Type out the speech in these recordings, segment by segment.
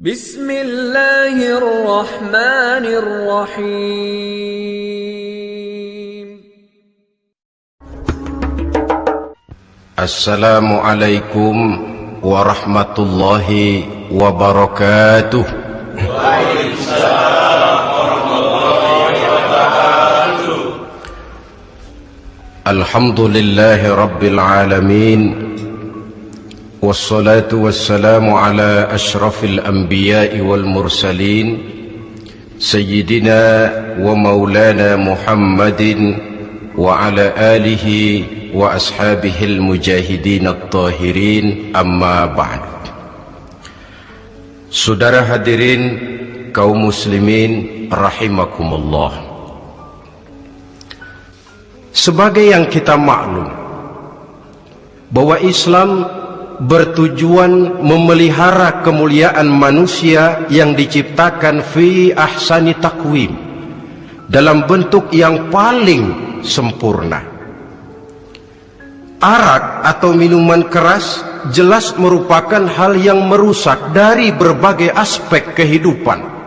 بسم الله الرحمن الرحيم. السلام عليكم ورحمة الله وبركاته. الحمد لله رب العالمين والصلاة والسلام على أشرف الأنبياء والمرسلين سيدنا ومولانا محمد وعلى آله وأصحابه المجاهدين الطاهرين أما بعد Saudara hadirin kaum muslimin rahimakumullah Sebagai yang kita maklum bahwa Islam bertujuan memelihara kemuliaan manusia yang diciptakan fi ahsani takwim dalam bentuk yang paling sempurna. Arak atau minuman keras jelas merupakan hal yang merusak dari berbagai aspek kehidupan.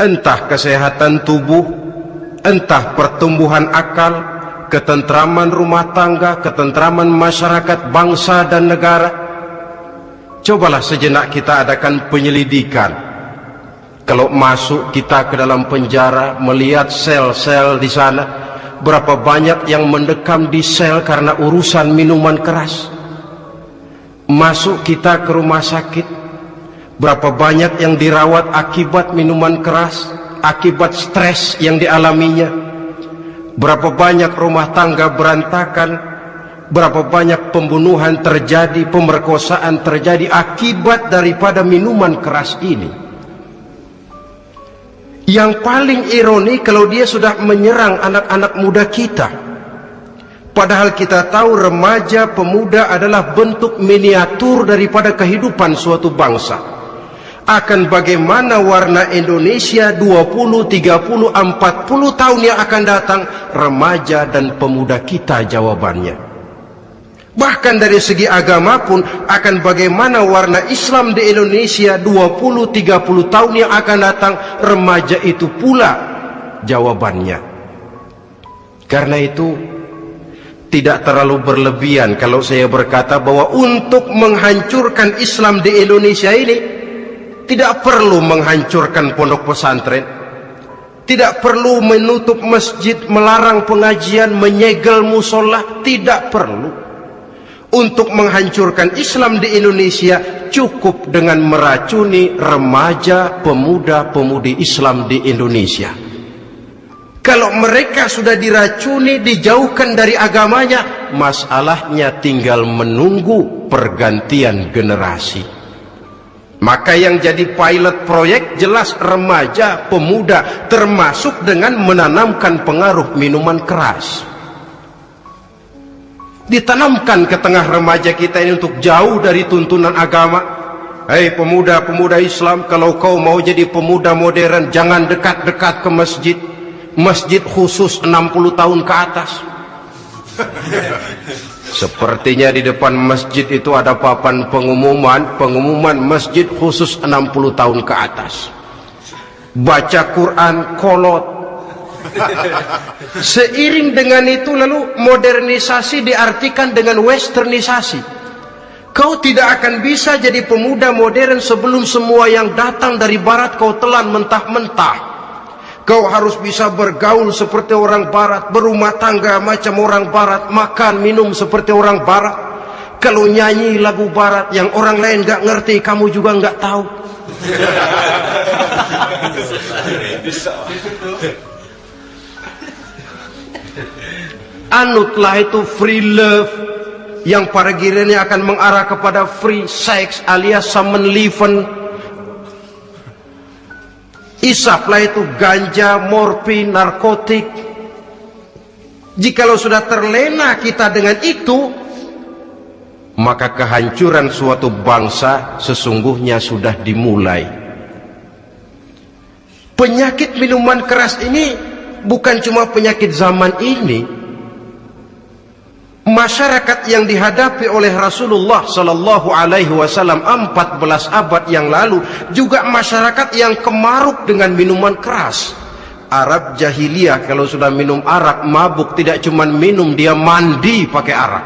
Entah kesehatan tubuh, entah pertumbuhan akal, ketentraman rumah tangga, ketentraman masyarakat, bangsa dan negara. Cobalah sejenak kita adakan penyelidikan. Kalau masuk kita ke dalam penjara, melihat sel-sel di sana, berapa banyak yang mendekam di sel karena urusan minuman keras. Masuk kita ke rumah sakit, berapa banyak yang dirawat akibat minuman keras, akibat stres yang dialaminya. Berapa banyak rumah tangga berantakan, berapa banyak pembunuhan terjadi, pemerkosaan terjadi akibat daripada minuman keras ini. Yang paling ironi kalau dia sudah menyerang anak-anak muda kita. Padahal kita tahu remaja pemuda adalah bentuk miniatur daripada kehidupan suatu bangsa. Akan bagaimana warna Indonesia 20, 30, 40 tahun yang akan datang remaja dan pemuda kita jawabannya. Bahkan dari segi agama pun akan bagaimana warna Islam di Indonesia 20-30 tahun yang akan datang remaja itu pula jawabannya. Karena itu tidak terlalu berlebihan kalau saya berkata bahwa untuk menghancurkan Islam di Indonesia ini tidak perlu menghancurkan pondok pesantren. Tidak perlu menutup masjid, melarang pengajian, menyegel musola, tidak perlu untuk menghancurkan Islam di Indonesia cukup dengan meracuni remaja pemuda-pemudi Islam di Indonesia. Kalau mereka sudah diracuni, dijauhkan dari agamanya, masalahnya tinggal menunggu pergantian generasi. Maka yang jadi pilot proyek jelas remaja, pemuda, termasuk dengan menanamkan pengaruh minuman keras. Ditanamkan ke tengah remaja kita ini untuk jauh dari tuntunan agama. Hei pemuda-pemuda Islam kalau kau mau jadi pemuda modern jangan dekat-dekat ke masjid. Masjid khusus 60 tahun ke atas sepertinya di depan masjid itu ada papan pengumuman pengumuman masjid khusus 60 tahun ke atas baca Quran kolot Seiring dengan itu lalu modernisasi diartikan dengan westernisasi. Kau tidak akan bisa jadi pemuda modern sebelum semua yang datang dari barat kau telan mentah-mentah. Kau harus bisa bergaul seperti orang barat, berumah tangga macam orang barat, makan minum seperti orang barat. Kalau nyanyi lagu barat yang orang lain gak ngerti, kamu juga gak tahu. anutlah itu free love yang pada gilirannya akan mengarah kepada free sex alias summon liven isaplah itu ganja, morfin, narkotik. Jikalau sudah terlena kita dengan itu maka kehancuran suatu bangsa sesungguhnya sudah dimulai. Penyakit minuman keras ini bukan cuma penyakit zaman ini masyarakat yang dihadapi oleh Rasulullah sallallahu alaihi wasallam 14 abad yang lalu juga masyarakat yang kemaruk dengan minuman keras. Arab jahiliyah kalau sudah minum arak mabuk tidak cuma minum dia mandi pakai arak.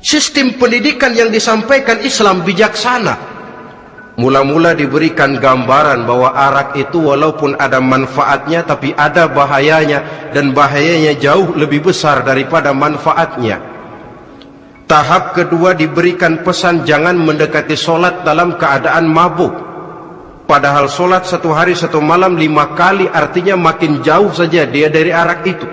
Sistem pendidikan yang disampaikan Islam bijaksana. Mula-mula diberikan gambaran bahwa arak itu walaupun ada manfaatnya tapi ada bahayanya dan bahayanya jauh lebih besar daripada manfaatnya. Tahap kedua diberikan pesan jangan mendekati solat dalam keadaan mabuk. Padahal solat satu hari satu malam lima kali artinya makin jauh saja dia dari arak itu.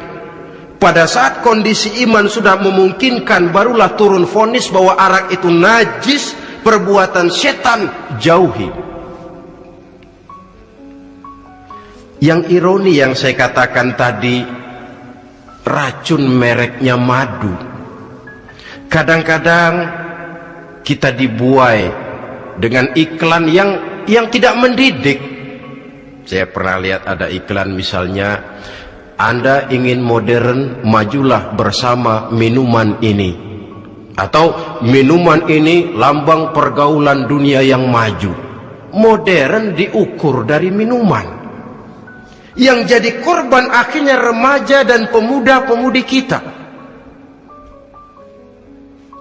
Pada saat kondisi iman sudah memungkinkan barulah turun fonis bahwa arak itu najis perbuatan setan jauhi. Yang ironi yang saya katakan tadi racun mereknya madu. Kadang-kadang kita dibuai dengan iklan yang yang tidak mendidik. Saya pernah lihat ada iklan misalnya anda ingin modern majulah bersama minuman ini atau minuman ini lambang pergaulan dunia yang maju. Modern diukur dari minuman. Yang jadi korban akhirnya remaja dan pemuda-pemudi kita.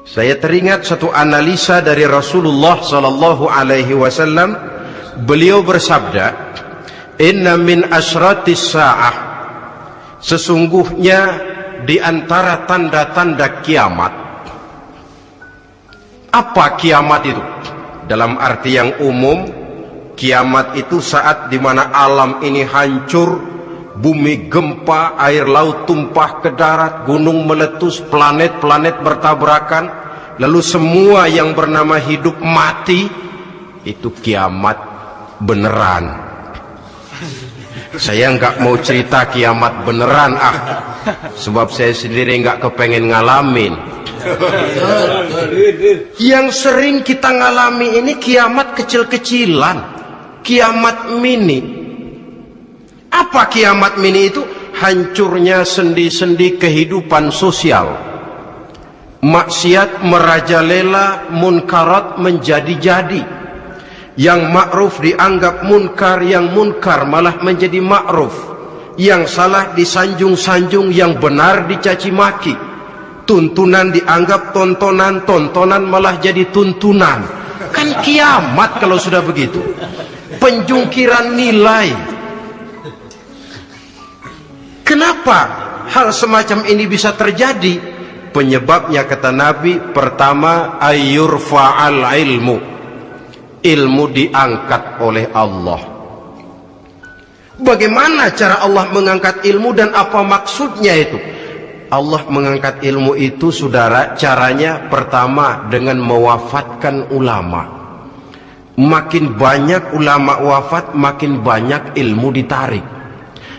Saya teringat satu analisa dari Rasulullah sallallahu alaihi wasallam. Beliau bersabda inna min asratis saah. Sesungguhnya di antara tanda-tanda kiamat apa kiamat itu? Dalam arti yang umum, kiamat itu saat di mana alam ini hancur, bumi gempa, air laut tumpah ke darat, gunung meletus, planet-planet bertabrakan, lalu semua yang bernama hidup mati, itu kiamat beneran. Saya nggak mau cerita kiamat beneran ah, sebab saya sendiri nggak kepengen ngalamin. Yang sering kita ngalami ini kiamat kecil-kecilan, kiamat mini. Apa kiamat mini itu? Hancurnya sendi-sendi kehidupan sosial. Maksiat merajalela, munkarat menjadi-jadi. Yang ma'ruf dianggap munkar, yang munkar malah menjadi ma'ruf. Yang salah disanjung-sanjung, yang benar dicaci maki. Tuntunan dianggap tontonan tontonan malah jadi tuntunan. Kan kiamat kalau sudah begitu. Penjungkiran nilai. Kenapa hal semacam ini bisa terjadi? Penyebabnya kata Nabi pertama ayur faal ilmu ilmu diangkat oleh Allah. Bagaimana cara Allah mengangkat ilmu dan apa maksudnya itu? Allah mengangkat ilmu itu saudara caranya pertama dengan mewafatkan ulama. Makin banyak ulama wafat makin banyak ilmu ditarik.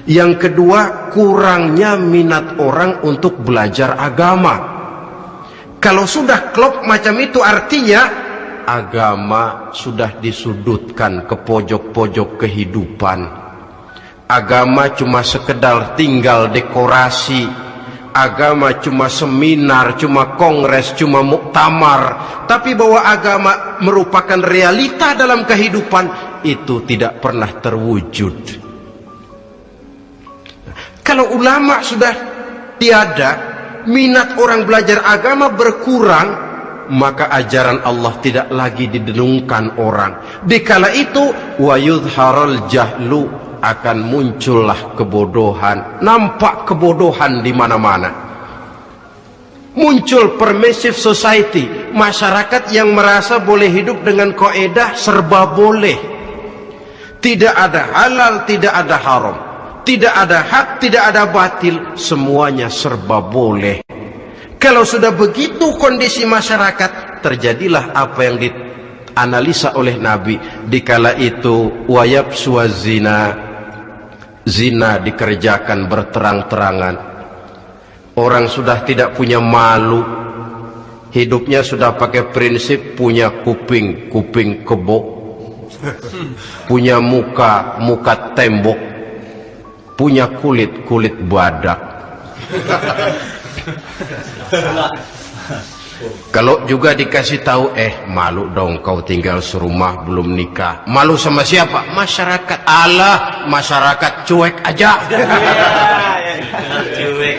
Yang kedua kurangnya minat orang untuk belajar agama. Kalau sudah klop macam itu artinya agama sudah disudutkan ke pojok-pojok kehidupan. Agama cuma sekedar tinggal dekorasi. Agama cuma seminar, cuma kongres, cuma muktamar, tapi bahwa agama merupakan realita dalam kehidupan itu tidak pernah terwujud. Kalau ulama sudah tiada, minat orang belajar agama berkurang, maka ajaran Allah tidak lagi didenungkan orang. Dikala itu wa yudharul jahlu akan muncullah kebodohan. Nampak kebodohan di mana-mana. Muncul permissive society. Masyarakat yang merasa boleh hidup dengan koedah serba boleh. Tidak ada halal tidak ada haram. Tidak ada hak tidak ada batil. Semuanya serba boleh kalau sudah begitu kondisi masyarakat terjadilah apa yang dianalisa oleh Nabi. Dikala itu wayab suazina zina dikerjakan berterang-terangan. Orang sudah tidak punya malu. Hidupnya sudah pakai prinsip punya kuping kuping kebo punya muka muka tembok. Punya kulit kulit badak Kalau juga dikasih tahu, eh malu dong kau tinggal serumah belum nikah. Malu sama siapa? Masyarakat. Allah, masyarakat cuek aja. Cuek.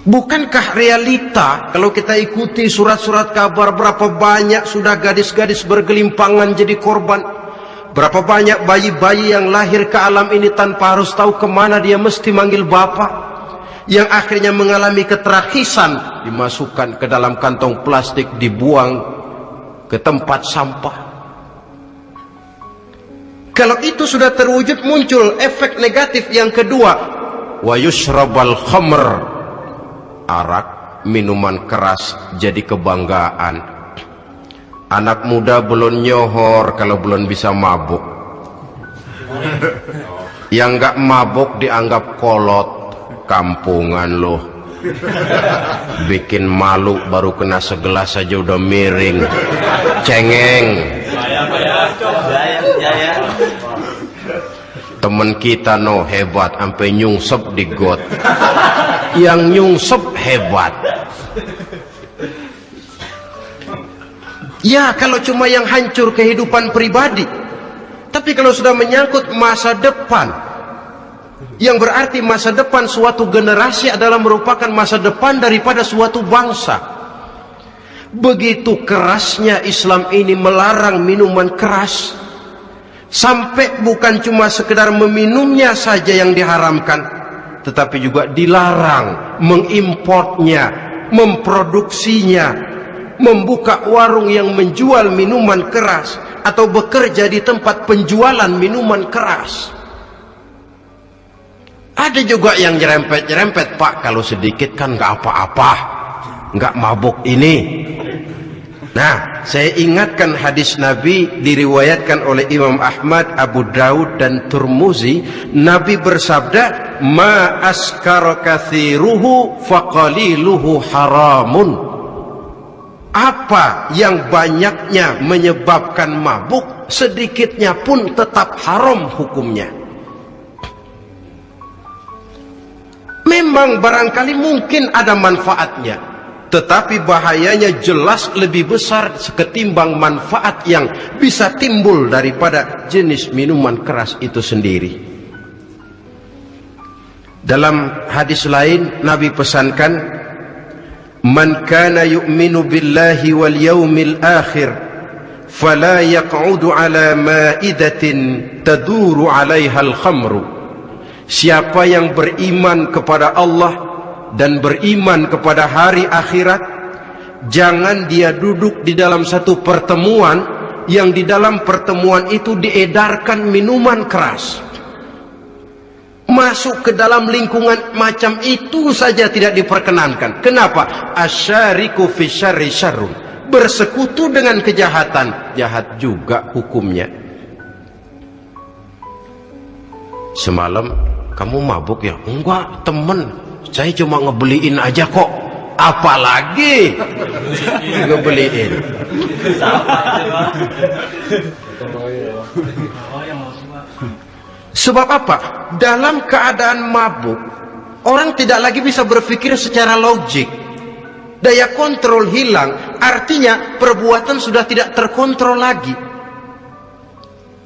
Bukankah realita kalau kita ikuti surat-surat kabar berapa banyak sudah gadis-gadis bergelimpangan jadi korban Berapa banyak bayi-bayi yang lahir ke alam ini tanpa harus tahu ke mana dia mesti manggil bapak Yang akhirnya mengalami keterakisan Dimasukkan ke dalam kantong plastik dibuang ke tempat sampah. Kalau itu sudah terwujud muncul efek negatif yang kedua. Wa yushrabal khamr. Arak, minuman keras jadi kebanggaan. Anak muda belum nyohor kalau belum bisa mabuk. Yang enggak mabuk dianggap kolot, kampungan loh. Bikin malu baru kena segelas saja udah miring. Cengeng. Temen kita no hebat sampai nyungsep di got yang nyungsep hebat ya kalau cuma yang hancur kehidupan pribadi. Tapi kalau sudah menyangkut masa depan. Yang berarti masa depan suatu generasi adalah merupakan masa depan daripada suatu bangsa. Begitu kerasnya Islam ini melarang minuman keras sampai bukan cuma sekedar meminumnya saja yang diharamkan tetapi juga dilarang mengimportnya, memproduksinya, membuka warung yang menjual minuman keras atau bekerja di tempat penjualan minuman keras. Ada juga yang nyerempet-nyerempet, Pak, kalau sedikit kan nggak apa-apa, nggak mabuk ini. Nah, saya ingatkan hadis Nabi diriwayatkan oleh Imam Ahmad, Abu Daud dan Turmuzi. Nabi bersabda, "Ma askara kathiruhu faqaliluhu haramun." Apa yang banyaknya menyebabkan mabuk, sedikitnya pun tetap haram hukumnya. Memang barangkali mungkin ada manfaatnya tetapi bahayanya jelas lebih besar ketimbang manfaat yang bisa timbul daripada jenis minuman keras itu sendiri. Dalam hadis lain Nabi pesankan Man kana yu'minu billahi wal yawmil akhir fala yaq'udu ala ma'idatin taduru 'alaiha al-khamru. Siapa yang beriman kepada Allah dan beriman kepada hari akhirat jangan dia duduk di dalam satu pertemuan yang di dalam pertemuan itu diedarkan minuman keras masuk ke dalam lingkungan macam itu saja tidak diperkenankan. Kenapa? Asyariku fi syarri syarrun. Bersekutu dengan kejahatan. Jahat juga hukumnya. Semalam kamu mabuk ya? Enggak temen. Saya cuma ngebeliin aja kok. Apalagi ngebeliin sebab apa dalam keadaan mabuk orang tidak lagi bisa berpikir secara logik daya kontrol hilang artinya perbuatan sudah tidak terkontrol lagi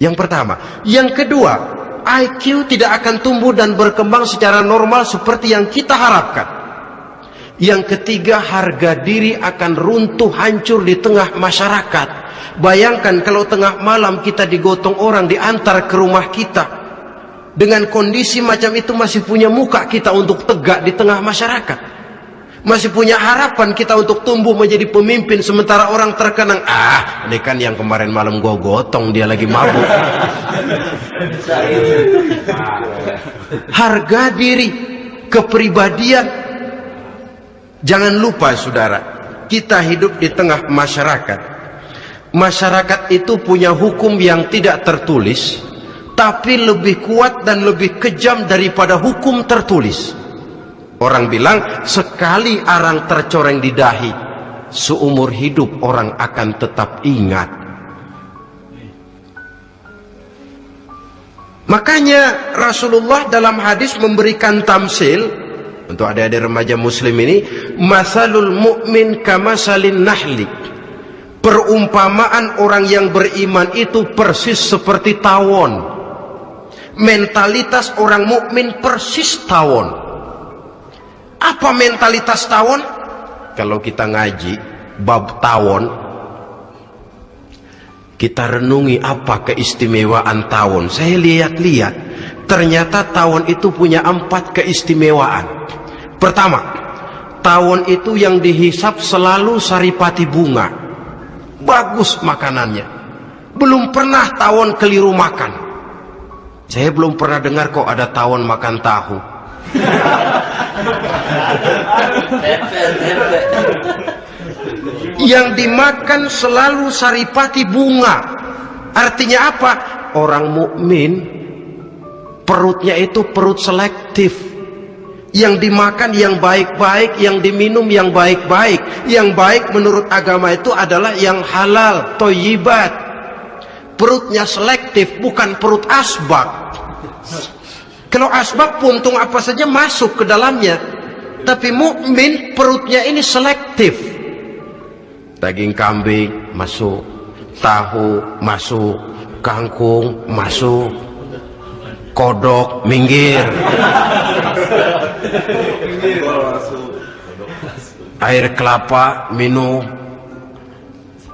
yang pertama yang kedua IQ tidak akan tumbuh dan berkembang secara normal seperti yang kita harapkan. Yang ketiga, harga diri akan runtuh hancur di tengah masyarakat. Bayangkan kalau tengah malam kita digotong orang diantar ke rumah kita. Dengan kondisi macam itu masih punya muka kita untuk tegak di tengah masyarakat. Masih punya harapan kita untuk tumbuh menjadi pemimpin sementara orang terkenang. Ah ini kan yang kemarin malam gua gotong dia lagi mabuk. Harga diri kepribadian. Jangan lupa saudara kita hidup di tengah masyarakat. Masyarakat itu punya hukum yang tidak tertulis tapi lebih kuat dan lebih kejam daripada hukum tertulis Orang bilang sekali arang tercoreng di dahi, seumur hidup orang akan tetap ingat. Makanya Rasulullah dalam hadis memberikan tamsil untuk adik-adik remaja muslim ini, masalul mu'min kamasalin nahli. Perumpamaan orang yang beriman itu persis seperti tawon. Mentalitas orang mukmin persis tawon. Apa mentalitas tawon? Kalau kita ngaji bab tawon, kita renungi apa keistimewaan tawon. Saya lihat-lihat, ternyata tawon itu punya empat keistimewaan. Pertama, tawon itu yang dihisap selalu saripati bunga. Bagus makanannya. Belum pernah tawon keliru makan. Saya belum pernah dengar kok ada tawon makan tahu. Yang dimakan selalu saripati bunga. Artinya apa? Orang mukmin perutnya itu perut selektif. Yang dimakan yang baik-baik, yang diminum yang baik-baik. Yang baik menurut agama itu adalah yang halal, toyibat. Perutnya selektif, bukan perut asbak. Kalau asbab puntung apa saja masuk ke dalamnya. Tapi mukmin perutnya ini selektif. Daging kambing masuk, tahu masuk, kangkung masuk, kodok minggir. Air kelapa minum,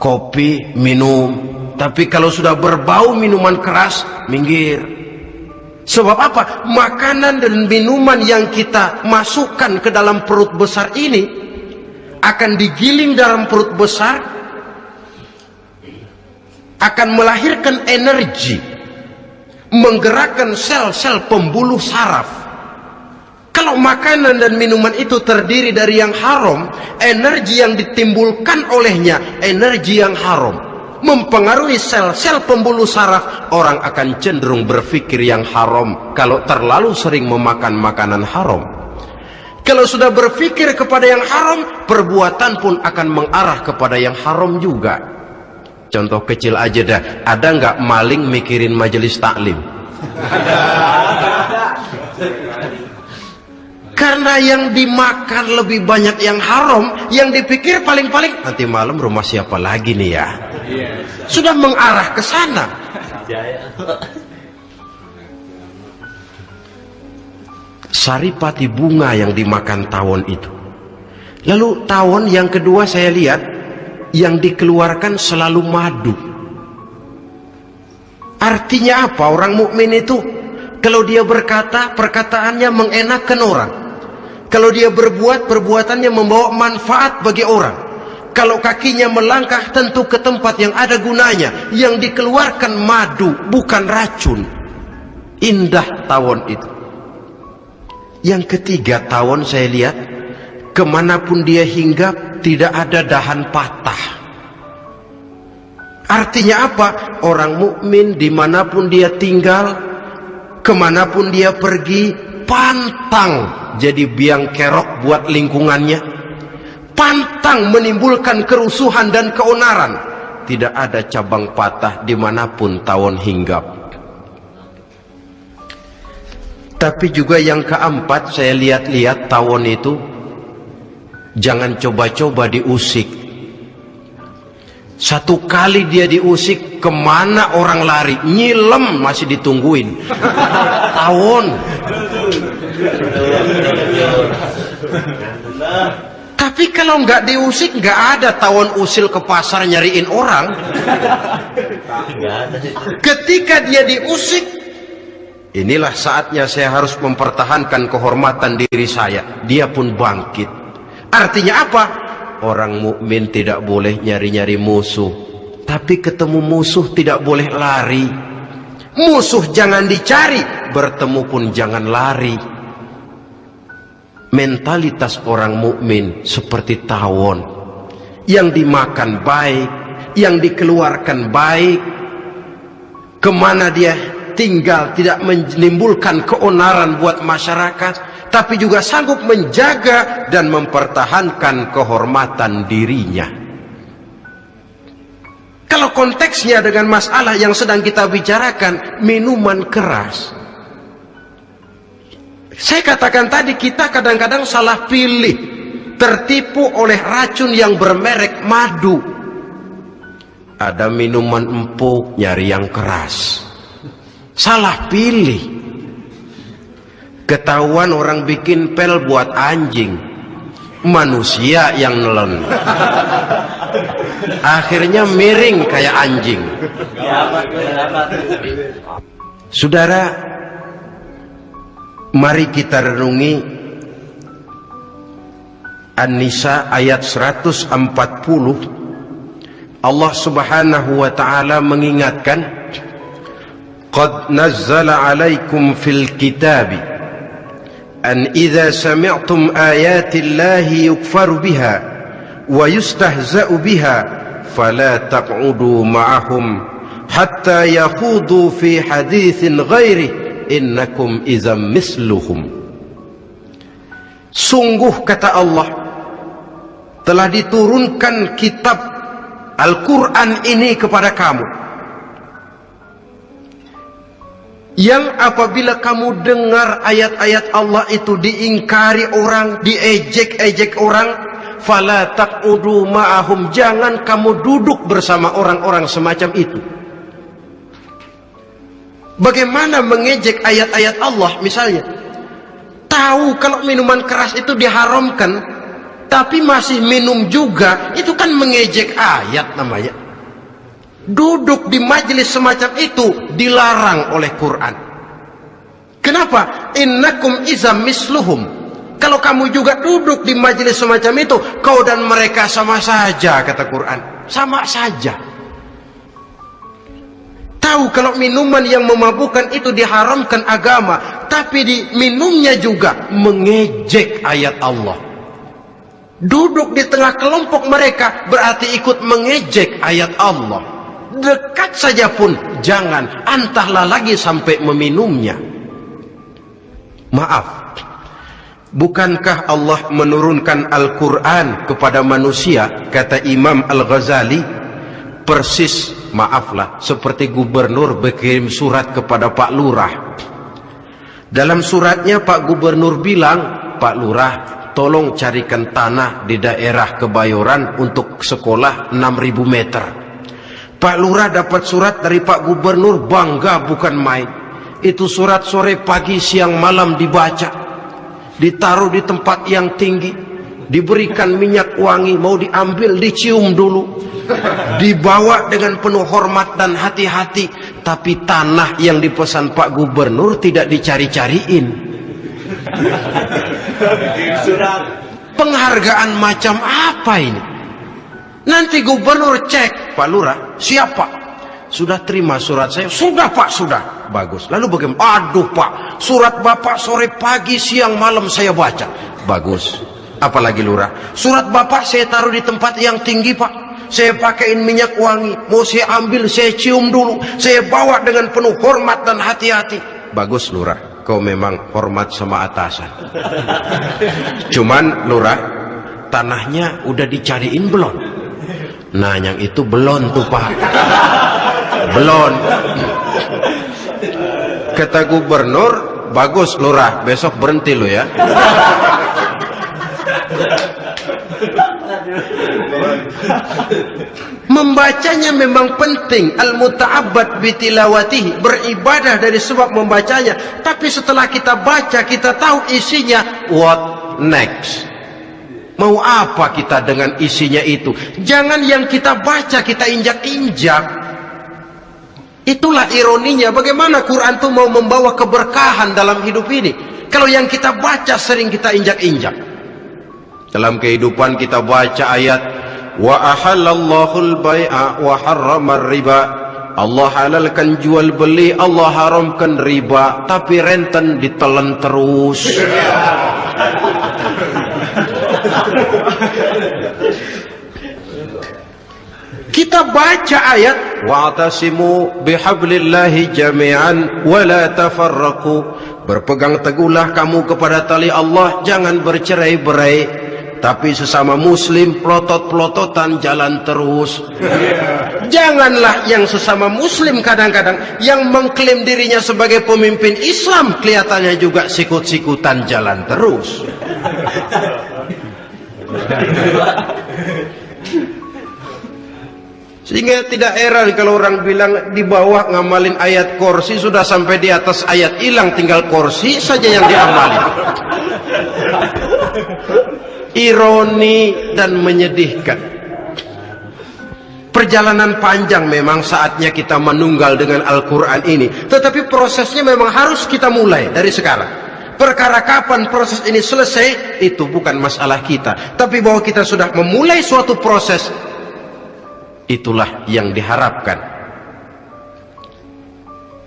kopi minum. Tapi kalau sudah berbau minuman keras minggir. Sebab apa? Makanan dan minuman yang kita masukkan ke dalam perut besar ini akan digiling dalam perut besar akan melahirkan energi menggerakkan sel-sel pembuluh saraf kalau makanan dan minuman itu terdiri dari yang haram energi yang ditimbulkan olehnya energi yang haram mempengaruhi sel-sel pembuluh saraf, orang akan cenderung berpikir yang haram kalau terlalu sering memakan makanan haram. Kalau sudah berpikir kepada yang haram, perbuatan pun akan mengarah kepada yang haram juga. Contoh kecil aja dah, ada nggak maling mikirin majelis taklim? Karena yang dimakan lebih banyak yang haram, yang dipikir paling-paling nanti malam rumah siapa lagi nih ya? Sudah mengarah ke sana. Saripati bunga yang dimakan tawon itu. Lalu tawon yang kedua saya lihat yang dikeluarkan selalu madu. Artinya apa? Orang mukmin itu kalau dia berkata, perkataannya mengenakan orang. Kalau dia berbuat, perbuatannya membawa manfaat bagi orang. Kalau kakinya melangkah tentu ke tempat yang ada gunanya. Yang dikeluarkan madu, bukan racun. Indah tawon itu. Yang ketiga tawon saya lihat, ke mana pun dia hinggap, tidak ada dahan patah. Artinya apa? Orang mukmin di mana pun dia tinggal, ke mana pun dia pergi, pantang jadi biang kerok buat lingkungannya. Pantang menimbulkan kerusuhan dan keonaran. Tidak ada cabang patah di mana pun tawon hinggap. Tapi juga yang keempat saya lihat-lihat tawon itu jangan coba-coba diusik satu kali dia diusik ke mana orang lari? Nyilem masih ditungguin. Tawon tapi kalau nggak diusik nggak ada tawon usil ke pasar nyariin orang. Ketika dia diusik inilah saatnya saya harus mempertahankan kehormatan diri saya. Dia pun bangkit. Artinya apa orang mukmin tidak boleh nyari-nyari musuh. Tapi ketemu musuh tidak boleh lari. Musuh jangan dicari bertemu pun jangan lari. Mentalitas orang mukmin seperti tawon. Yang dimakan baik yang dikeluarkan baik. Ke mana dia tinggal tidak menimbulkan keonaran buat masyarakat tapi juga sanggup menjaga dan mempertahankan kehormatan dirinya Kalau konteksnya dengan masalah yang sedang kita bicarakan, minuman keras. Saya katakan tadi kita kadang-kadang salah pilih, tertipu oleh racun yang bermerek madu. Ada minuman empuk nyari yang keras. Salah pilih. Ketahuan orang bikin pel buat anjing. Manusia yang nelen. Akhirnya miring kayak anjing. Saudara, mari kita renungi An-Nisa ayat 140. Allah Subhanahu wa taala mengingatkan, "Qad nazzala 'alaikum fil kitabi" أن إذا سمعتم آيات الله يكفر بها ويستهزأ بها فلا تقعدوا معهم حتى يخوضوا في حديث غيره إنكم إذا مثلهم Sungguh kata Allah telah diturunkan kitab Al-Quran ini kepada kamu Yang apabila kamu dengar ayat-ayat Allah itu diingkari orang, diejek-ejek orang, fala taqudu ma'ahum, jangan kamu duduk bersama orang-orang semacam itu. Bagaimana mengejek ayat-ayat Allah misalnya? Tahu kalau minuman keras itu diharamkan, tapi masih minum juga, itu kan mengejek ayat namanya. Duduk di majelis semacam itu dilarang oleh Quran. Kenapa? Innakum izam misluhum. Kalau kamu juga duduk di majelis semacam itu, kau dan mereka sama saja, kata Quran. Sama saja. Tahu kalau minuman yang memabukkan itu diharamkan agama, tapi di minumnya juga mengejek ayat Allah. Duduk di tengah kelompok mereka berarti ikut mengejek ayat Allah dekat saja pun jangan antahlah lagi sampai meminumnya. Maaf bukankah Allah menurunkan Al-Quran kepada manusia? Kata Imam Al-Ghazali persis maaflah seperti gubernur berkirim surat kepada Pak Lurah. Dalam suratnya Pak Gubernur bilang Pak Lurah tolong carikan tanah di daerah Kebayoran untuk sekolah 6000 meter Pak Lurah dapat surat dari Pak Gubernur bangga bukan main. Itu surat sore pagi siang malam dibaca. Ditaruh di tempat yang tinggi. Diberikan minyak wangi mau diambil dicium dulu. Dibawa dengan penuh hormat dan hati-hati. Tapi tanah yang dipesan Pak Gubernur tidak dicari-cariin. Penghargaan macam apa ini? Nanti gubernur cek, Pak Lurah, siapa? Sudah terima surat saya? Sudah Pak, sudah. Bagus. Lalu bagaimana? Aduh Pak, surat Bapak sore pagi siang malam saya baca. Bagus. Apalagi Lurah? Surat Bapak saya taruh di tempat yang tinggi Pak. Saya pakaiin minyak wangi. Mau saya ambil, saya cium dulu. Saya bawa dengan penuh hormat dan hati-hati. Bagus Lurah. Kau memang hormat sama atasan. Cuman Lurah, tanahnya udah dicariin belum? Nah yang itu belum tuh pak. Belum Kata gubernur Bagus lurah. Besok berhenti lo ya. Membacanya memang penting. Al-muta'abbad bitilawatihi Beribadah dari sebab membacanya. Tapi setelah kita baca Kita tahu isinya What next Mau apa kita dengan isinya itu? Jangan yang kita baca kita injak-injak. Itulah ironinya. Bagaimana Quran itu mau membawa keberkahan dalam hidup ini? Kalau yang kita baca sering kita injak-injak. Dalam kehidupan kita baca ayat wa ahallallahu al-bai'a wa harrama riba Allah halalkan jual beli, Allah haramkan riba, tapi renten ditelan terus. Kita baca ayat wa'tasimu bihablillahi jami'an wa la tafarraqu berpegang teguhlah kamu kepada tali Allah jangan bercerai-berai tapi sesama muslim pelotot-pelototan jalan terus. Janganlah yang sesama muslim kadang-kadang yang mengklaim dirinya sebagai pemimpin Islam kelihatannya juga sikut-sikutan jalan terus. Sehingga tidak heran kalau orang bilang di bawah ngamalin ayat kursi sudah sampai di atas ayat hilang tinggal kursi saja yang diamalin. Ironi dan menyedihkan. Perjalanan panjang memang saatnya kita menunggal dengan Al-Quran ini. Tetapi prosesnya memang harus kita mulai dari sekarang. Perkara kapan proses ini selesai, itu bukan masalah kita. Tapi bahwa kita sudah memulai suatu proses, itulah yang diharapkan.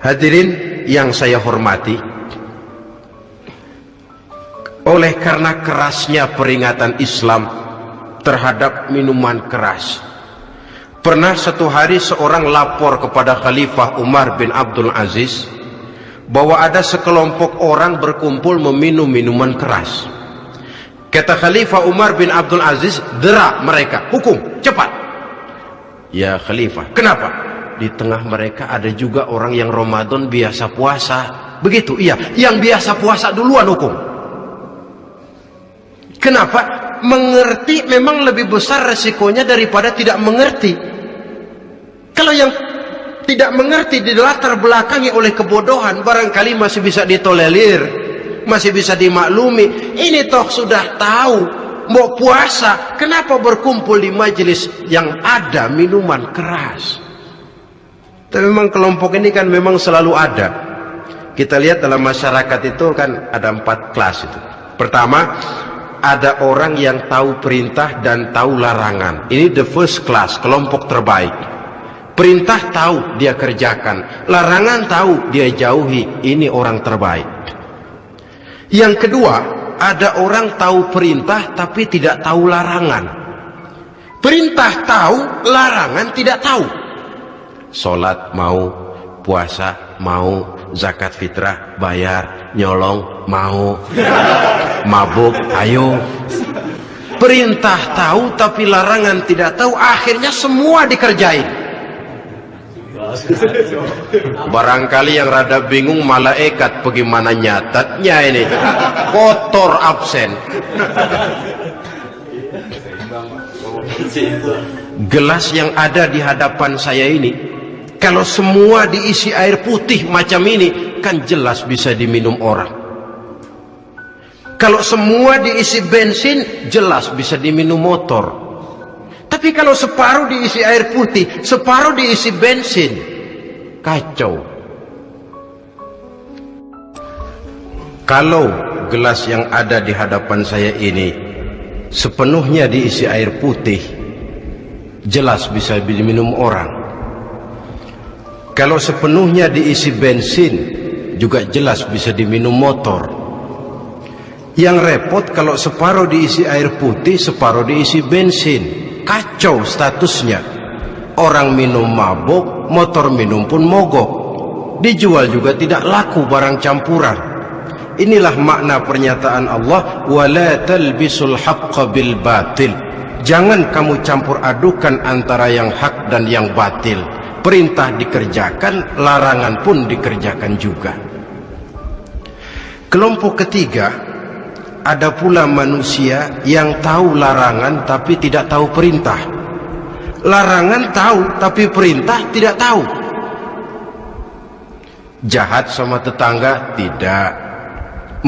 Hadirin yang saya hormati, oleh karena kerasnya peringatan Islam terhadap minuman keras. Pernah satu hari seorang lapor kepada Khalifah Umar bin Abdul Aziz bahwa ada sekelompok orang berkumpul meminum minuman keras. Kata Khalifah Umar bin Abdul Aziz, derak mereka, hukum, cepat. Ya khalifah, kenapa? Di tengah mereka ada juga orang yang Ramadan biasa puasa. Begitu, iya. Yang biasa puasa duluan hukum. Kenapa? Mengerti memang lebih besar resikonya daripada tidak mengerti. Kalau yang tidak mengerti di latar belakangi oleh kebodohan, barangkali masih bisa ditolerir, masih bisa dimaklumi. Ini toh sudah tahu mau puasa, kenapa berkumpul di majelis yang ada minuman keras? Tapi memang kelompok ini kan memang selalu ada. Kita lihat dalam masyarakat itu kan ada empat kelas itu. Pertama, ada orang yang tahu perintah dan tahu larangan. Ini the first class, kelompok terbaik. Perintah tahu dia kerjakan, larangan tahu dia jauhi. Ini orang terbaik. Yang kedua, ada orang tahu perintah tapi tidak tahu larangan. Perintah tahu, larangan tidak tahu. Salat mau, puasa mau, zakat fitrah bayar, nyolong mau, mabuk ayo. Perintah tahu tapi larangan tidak tahu, akhirnya semua dikerjain. Barangkali yang rada bingung malaikat bagaimana nyatatnya ini. Kotor absen. Gelas yang ada di hadapan saya ini, kalau semua diisi air putih macam ini, kan jelas bisa diminum orang. Kalau semua diisi bensin, jelas bisa diminum motor. Tapi kalau separuh diisi air putih, separuh diisi bensin, kacau. Kalau gelas yang ada di hadapan saya ini sepenuhnya diisi air putih, jelas bisa diminum orang. Kalau sepenuhnya diisi bensin, juga jelas bisa diminum motor. Yang repot kalau separuh diisi air putih, separuh diisi bensin. Kacau statusnya. Orang minum mabuk motor minum pun mogok. Dijual juga tidak laku barang campuran. Inilah makna pernyataan Allah wala talbisul haqqa bil batil. Jangan kamu campur adukan antara yang hak dan yang batil perintah dikerjakan larangan pun dikerjakan juga kelompok ketiga ada pula manusia yang tahu larangan tapi tidak tahu perintah. Larangan tahu tapi perintah tidak tahu. Jahat sama tetangga tidak.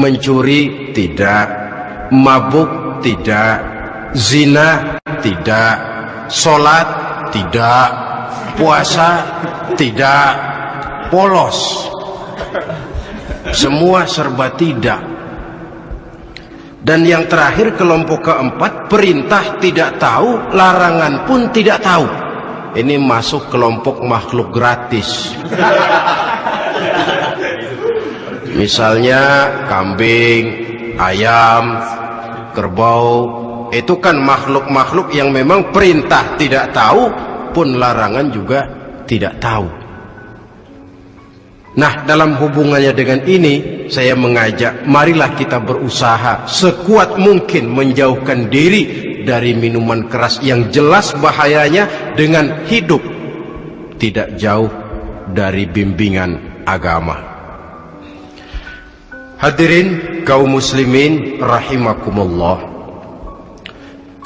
Mencuri tidak. Mabuk tidak. Zina tidak. Solat tidak. Puasa tidak. Polos. Semua serba tidak dan yang terakhir kelompok keempat perintah tidak tahu, larangan pun tidak tahu. Ini masuk kelompok makhluk gratis. Misalnya kambing, ayam, kerbau, itu kan makhluk-makhluk yang memang perintah tidak tahu pun larangan juga tidak tahu. Nah, dalam hubungannya dengan ini, saya mengajak, marilah kita berusaha sekuat mungkin menjauhkan diri dari minuman keras yang jelas bahayanya dengan hidup tidak jauh dari bimbingan agama. Hadirin kaum muslimin rahimakumullah.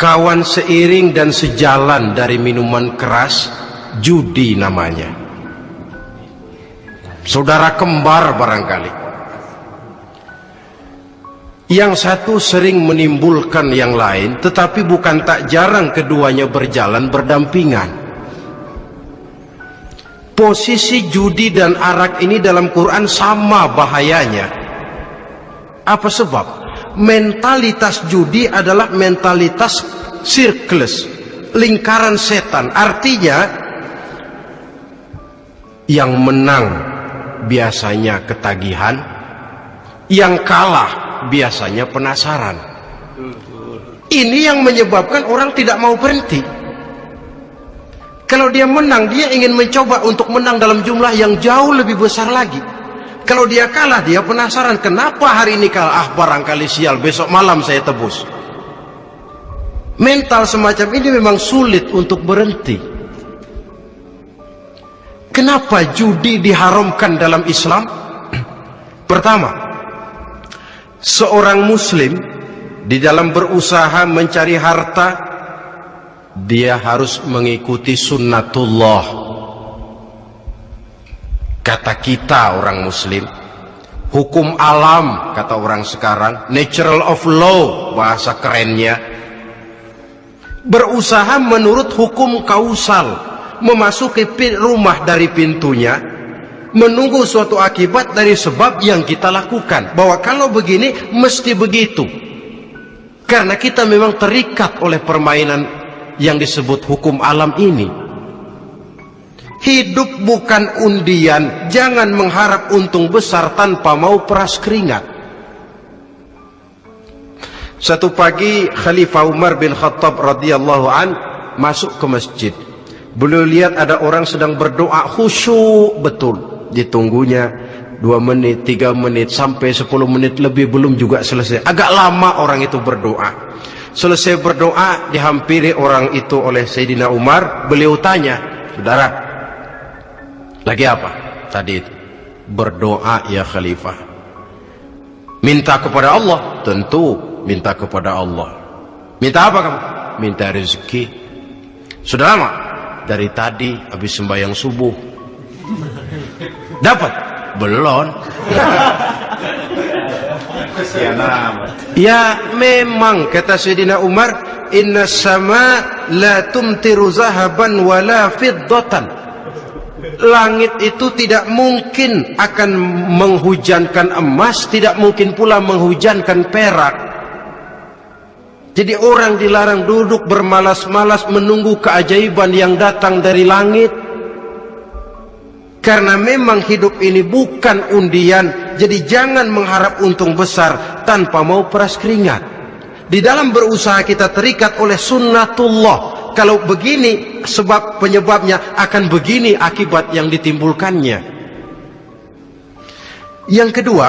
Kawan seiring dan sejalan dari minuman keras, judi namanya saudara kembar barangkali. Yang satu sering menimbulkan yang lain, tetapi bukan tak jarang keduanya berjalan berdampingan. Posisi judi dan arak ini dalam Quran sama bahayanya. Apa sebab? Mentalitas judi adalah mentalitas sirklus, lingkaran setan. Artinya, yang menang biasanya ketagihan, yang kalah biasanya penasaran. Ini yang menyebabkan orang tidak mau berhenti. Kalau dia menang, dia ingin mencoba untuk menang dalam jumlah yang jauh lebih besar lagi. Kalau dia kalah, dia penasaran kenapa hari ini kalah. Ah, barangkali sial, besok malam saya tebus. Mental semacam ini memang sulit untuk berhenti. Kenapa judi diharamkan dalam Islam? Pertama, seorang muslim di dalam berusaha mencari harta dia harus mengikuti sunnatullah. Kata kita orang muslim, hukum alam kata orang sekarang, natural of law bahasa kerennya. Berusaha menurut hukum kausal memasuki rumah dari pintunya menunggu suatu akibat dari sebab yang kita lakukan. Bahwa kalau begini mesti begitu. Karena kita memang terikat oleh permainan yang disebut hukum alam ini hidup bukan undian jangan mengharap untung besar tanpa mau peras keringat satu pagi Khalifah Umar bin Khattab radhiyallahu an masuk ke masjid Beliau lihat ada orang sedang berdoa khusyuk betul. Ditunggunya dua menit, tiga menit, sampai sepuluh menit lebih belum juga selesai. Agak lama orang itu berdoa. Selesai berdoa, dihampiri orang itu oleh Sayyidina Umar. Beliau tanya, saudara, lagi apa tadi itu? Berdoa ya Khalifah. Minta kepada Allah? Tentu minta kepada Allah. Minta apa kamu? Minta rezeki. Sudah lama dari tadi habis sembahyang subuh. Dapat? Belum. ya memang kata Sayyidina Umar, inna sama la tumtiru zahaban wala fiddatan. Langit itu tidak mungkin akan menghujankan emas, tidak mungkin pula menghujankan perak. Jadi orang dilarang duduk bermalas-malas menunggu keajaiban yang datang dari langit. Karena memang hidup ini bukan undian. Jadi jangan mengharap untung besar tanpa mau peras keringat. Di dalam berusaha kita terikat oleh sunnatullah. Kalau begini sebab penyebabnya akan begini akibat yang ditimbulkannya. Yang kedua,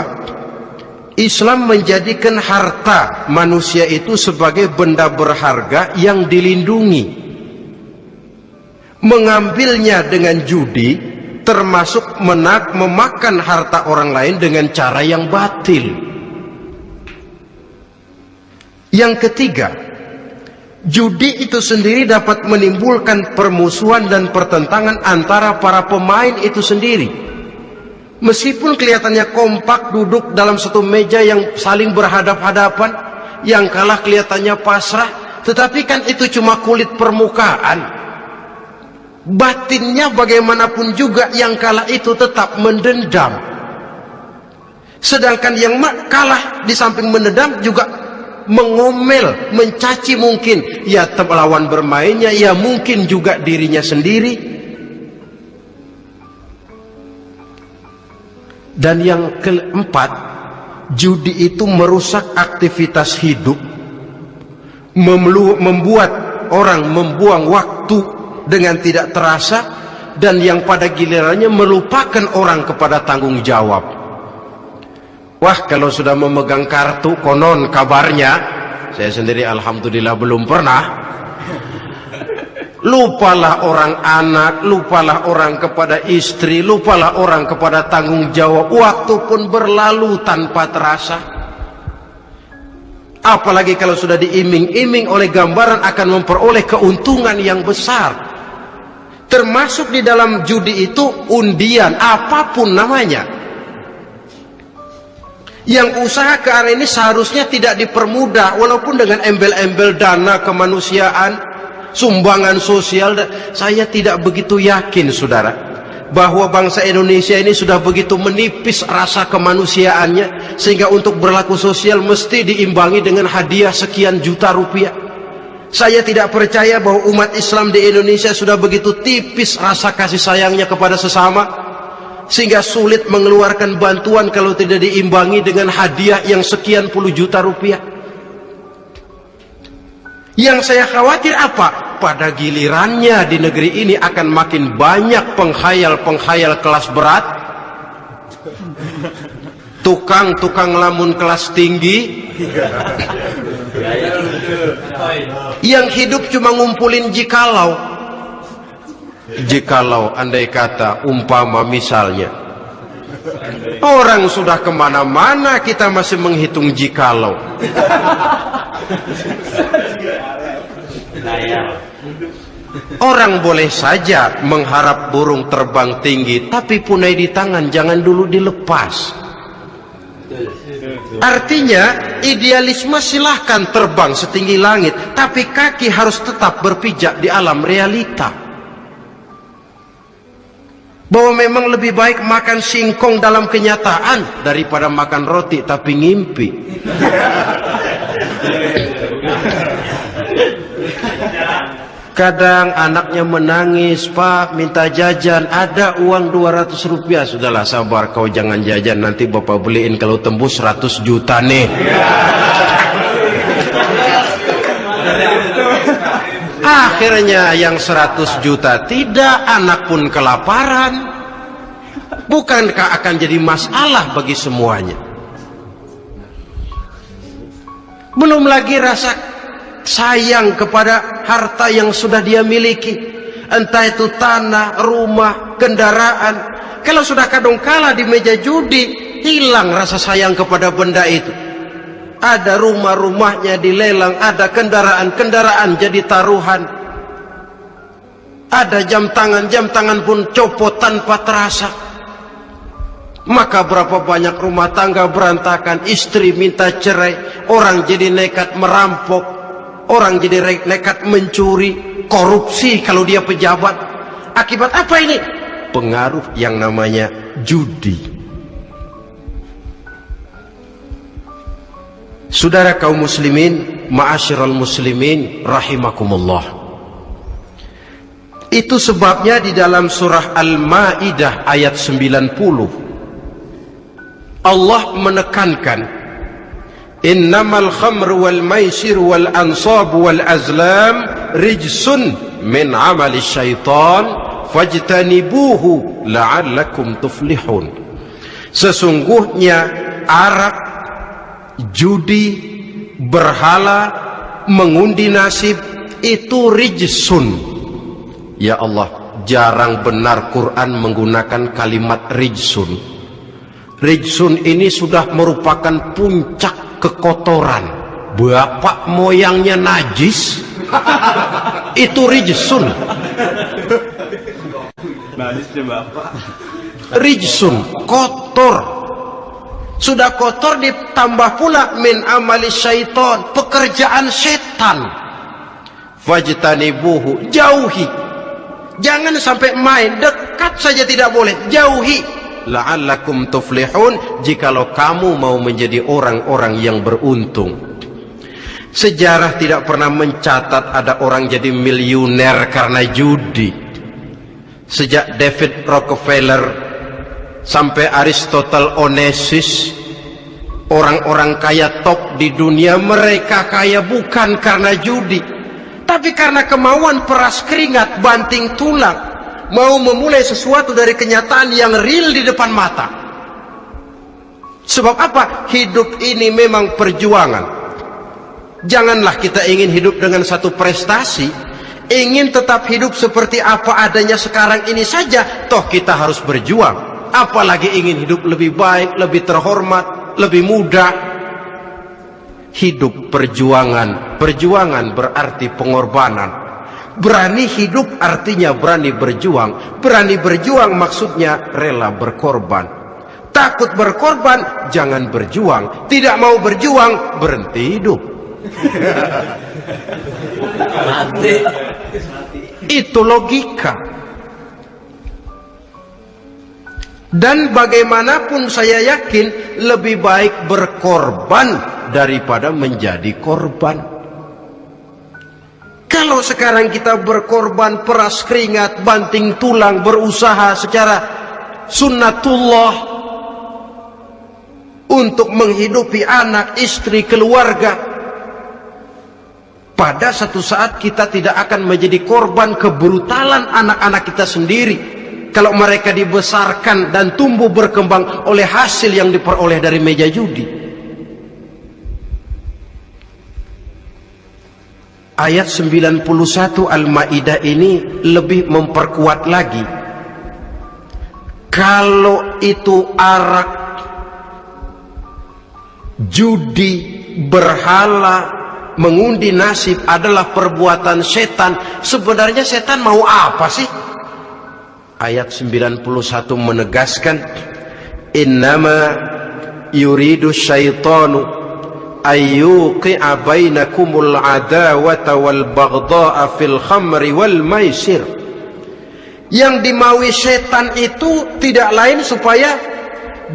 Islam menjadikan harta manusia itu sebagai benda berharga yang dilindungi. Mengambilnya dengan judi termasuk menak memakan harta orang lain dengan cara yang batil. Yang ketiga, judi itu sendiri dapat menimbulkan permusuhan dan pertentangan antara para pemain itu sendiri. Meskipun kelihatannya kompak duduk dalam satu meja yang saling berhadap-hadapan, yang kalah kelihatannya pasrah, tetapi kan itu cuma kulit permukaan. Batinnya bagaimanapun juga yang kalah itu tetap mendendam. Sedangkan yang kalah di samping mendendam juga mengomel, mencaci mungkin ya lawan bermainnya, ya mungkin juga dirinya sendiri Dan yang keempat, judi itu merusak aktivitas hidup, membuat orang membuang waktu dengan tidak terasa, dan yang pada gilirannya melupakan orang kepada tanggung jawab. Wah, kalau sudah memegang kartu konon kabarnya, saya sendiri alhamdulillah belum pernah. Lupalah orang anak, lupalah orang kepada istri, lupalah orang kepada tanggung jawab. Waktu pun berlalu tanpa terasa. Apalagi kalau sudah diiming-iming oleh gambaran akan memperoleh keuntungan yang besar. Termasuk di dalam judi itu undian, apa pun namanya. Yang usaha ke arah ini seharusnya tidak dipermudah, walaupun dengan embel-embel dana kemanusiaan, sumbangan sosial. Saya tidak begitu yakin, saudara bahwa bangsa Indonesia ini sudah begitu menipis rasa kemanusiaannya sehingga untuk berlaku sosial mesti diimbangi dengan hadiah sekian juta rupiah. Saya tidak percaya bahwa umat Islam di Indonesia sudah begitu tipis rasa kasih sayangnya kepada sesama sehingga sulit mengeluarkan bantuan kalau tidak diimbangi dengan hadiah yang sekian puluh juta rupiah. Yang saya khawatir apa? Pada gilirannya di negeri ini akan makin banyak penghayal-penghayal kelas berat, tukang-tukang lamun kelas tinggi, yang hidup cuma ngumpulin jikalau. Jikalau andai kata umpama misalnya, orang sudah ke mana-mana kita masih menghitung jikalau. Orang boleh saja mengharap burung terbang tinggi, tapi punai di tangan jangan dulu dilepas. Artinya, idealisme silahkan terbang setinggi langit, tapi kaki harus tetap berpijak di alam realita. Bahwa memang lebih baik makan singkong dalam kenyataan daripada makan roti tapi ngimpi. Kadang anaknya menangis, Pak minta jajan, ada uang 200 rupiah. Sudahlah sabar, kau jangan jajan, nanti bapak beliin kalau tembus 100 juta nih. Akhirnya yang 100 juta tidak, anak pun kelaparan. Bukankah akan jadi masalah bagi semuanya? Belum lagi rasa sayang kepada harta yang sudah dia miliki entah itu tanah, rumah, kendaraan kalau sudah kadung kala di meja judi hilang rasa sayang kepada benda itu ada rumah-rumahnya dilelang ada kendaraan-kendaraan jadi taruhan ada jam tangan, jam tangan pun copot tanpa terasa maka berapa banyak rumah tangga berantakan istri minta cerai orang jadi nekat merampok Orang jadi nekat mencuri, korupsi kalau dia pejabat. Akibat apa ini? Pengaruh yang namanya judi. Saudara kaum muslimin, ma'asyiral muslimin rahimakumullah. Itu sebabnya di dalam surah Al-Maidah ayat 90 Allah menekankan innamal khamru wal maisir wal ansab wal azlam rijsun min amali syaitan fajtanibuhu la'allakum tuflihun sesungguhnya arak judi berhala mengundi nasib itu rijsun. Ya Allah jarang benar Quran menggunakan kalimat rijsun. Rijsun ini sudah merupakan puncak kekotoran. Bapak moyangnya najis. Itu rijsun. Najisnya bapak rijsun kotor sudah kotor ditambah pula min amali syaitan pekerjaan setan. Fajtanibuhu jauhi. Jangan sampai main dekat saja tidak boleh jauhi. La'allakum tuflihun jikalau kamu mau menjadi orang-orang yang beruntung. Sejarah tidak pernah mencatat ada orang jadi miliuner karena judi. Sejak David Rockefeller sampai Aristotle Onassis orang-orang kaya top di dunia mereka kaya bukan karena judi tapi karena kemauan peras keringat banting tulang mau memulai sesuatu dari kenyataan yang real di depan mata. Sebab apa? Hidup ini memang perjuangan. Janganlah kita ingin hidup dengan satu prestasi, ingin tetap hidup seperti apa adanya sekarang ini saja, toh kita harus berjuang. Apalagi ingin hidup lebih baik, lebih terhormat, lebih mudah. Hidup perjuangan, perjuangan berarti pengorbanan. Berani hidup artinya berani berjuang. Berani berjuang maksudnya rela berkorban. Takut berkorban, jangan berjuang. Tidak mau berjuang, berhenti hidup. Mati. Itu logika. Dan bagaimanapun saya yakin lebih baik berkorban daripada menjadi korban. Kalau sekarang kita berkorban peras keringat, banting tulang, berusaha secara sunnatullah untuk menghidupi anak, istri, keluarga, pada satu saat kita tidak akan menjadi korban kebrutalan anak-anak kita sendiri kalau mereka dibesarkan dan tumbuh berkembang oleh hasil yang diperoleh dari meja judi. Ayat 91 Al-Ma'idah ini lebih memperkuat lagi. Kalau itu arak judi berhala mengundi nasib adalah perbuatan setan. Sebenarnya setan mau apa sih ayat 91 menegaskan innama yuridu syaitanu ayyuqi'a bainakumul adawata wal baghdha'a fil khamri wal maisir yang dimaui setan itu tidak lain supaya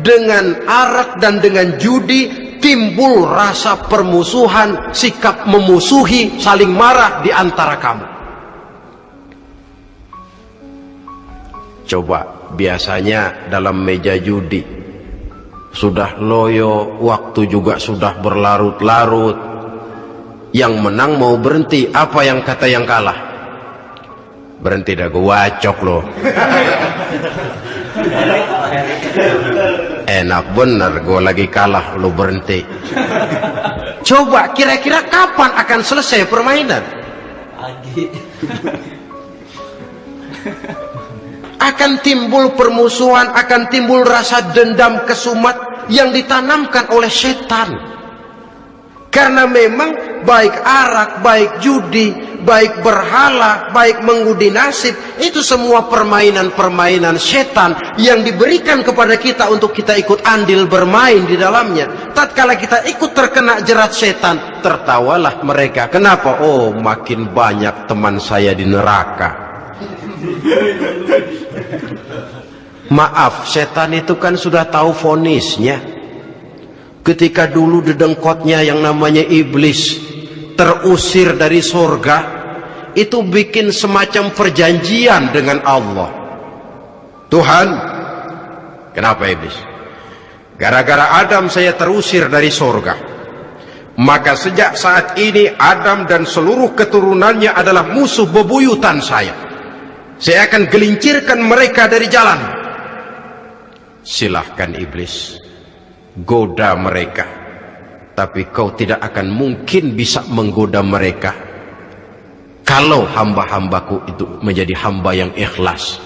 dengan arak dan dengan judi timbul rasa permusuhan, sikap memusuhi, saling marah di antara kamu. Coba biasanya dalam meja judi sudah loyo, waktu juga sudah berlarut-larut. Yang menang mau berhenti, apa yang kata yang kalah? Berhenti dah gue wacok loh. Enak bener gue lagi kalah lu berhenti. Coba kira-kira kapan akan selesai permainan? Akan timbul permusuhan, akan timbul rasa dendam kesumat yang ditanamkan oleh setan. Karena memang baik arak, baik judi, baik berhala, baik mengudi nasib, itu semua permainan-permainan setan yang diberikan kepada kita untuk kita ikut andil bermain di dalamnya. Tatkala kita ikut terkena jerat setan, tertawalah mereka. Kenapa? Oh, makin banyak teman saya di neraka. Maaf, setan itu kan sudah tahu fonisnya. Ketika dulu dedengkotnya yang namanya iblis terusir dari sorga itu bikin semacam perjanjian dengan Allah. Tuhan kenapa iblis? Gara-gara Adam saya terusir dari sorga maka sejak saat ini Adam dan seluruh keturunannya adalah musuh bebuyutan saya saya akan gelincirkan mereka dari jalan. Silahkan iblis goda mereka. Tapi kau tidak akan mungkin bisa menggoda mereka. Kalau hamba-hambaku itu menjadi hamba yang ikhlas.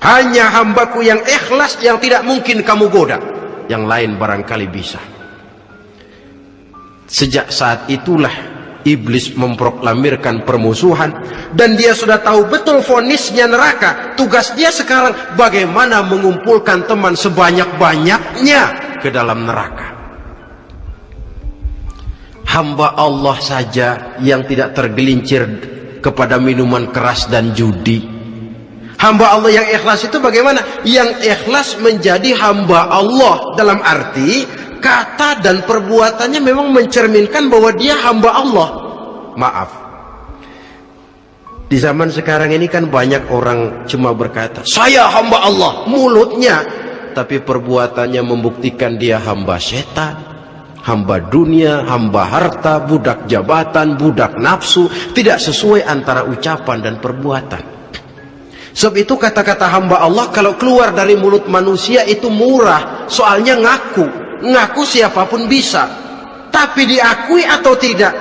Hanya hambaku yang ikhlas yang tidak mungkin kamu goda. Yang lain barangkali bisa. Sejak saat itulah iblis memproklamirkan permusuhan dan dia sudah tahu betul fonisnya neraka. Tugas dia sekarang bagaimana mengumpulkan teman sebanyak-banyaknya ke dalam neraka. Hamba Allah saja yang tidak tergelincir kepada minuman keras dan judi. Hamba Allah yang ikhlas itu bagaimana? yang ikhlas menjadi hamba Allah dalam arti kata dan perbuatannya memang mencerminkan bahwa dia hamba Allah maaf di zaman sekarang ini kan banyak orang cuma berkata saya hamba Allah mulutnya tapi perbuatannya membuktikan dia hamba setan, hamba dunia, hamba harta, budak jabatan, budak nafsu, tidak sesuai antara ucapan dan perbuatan. Sebab itu kata-kata hamba Allah kalau keluar dari mulut manusia itu murah. Soalnya ngaku. Ngaku siapa pun bisa. Tapi diakui atau tidak?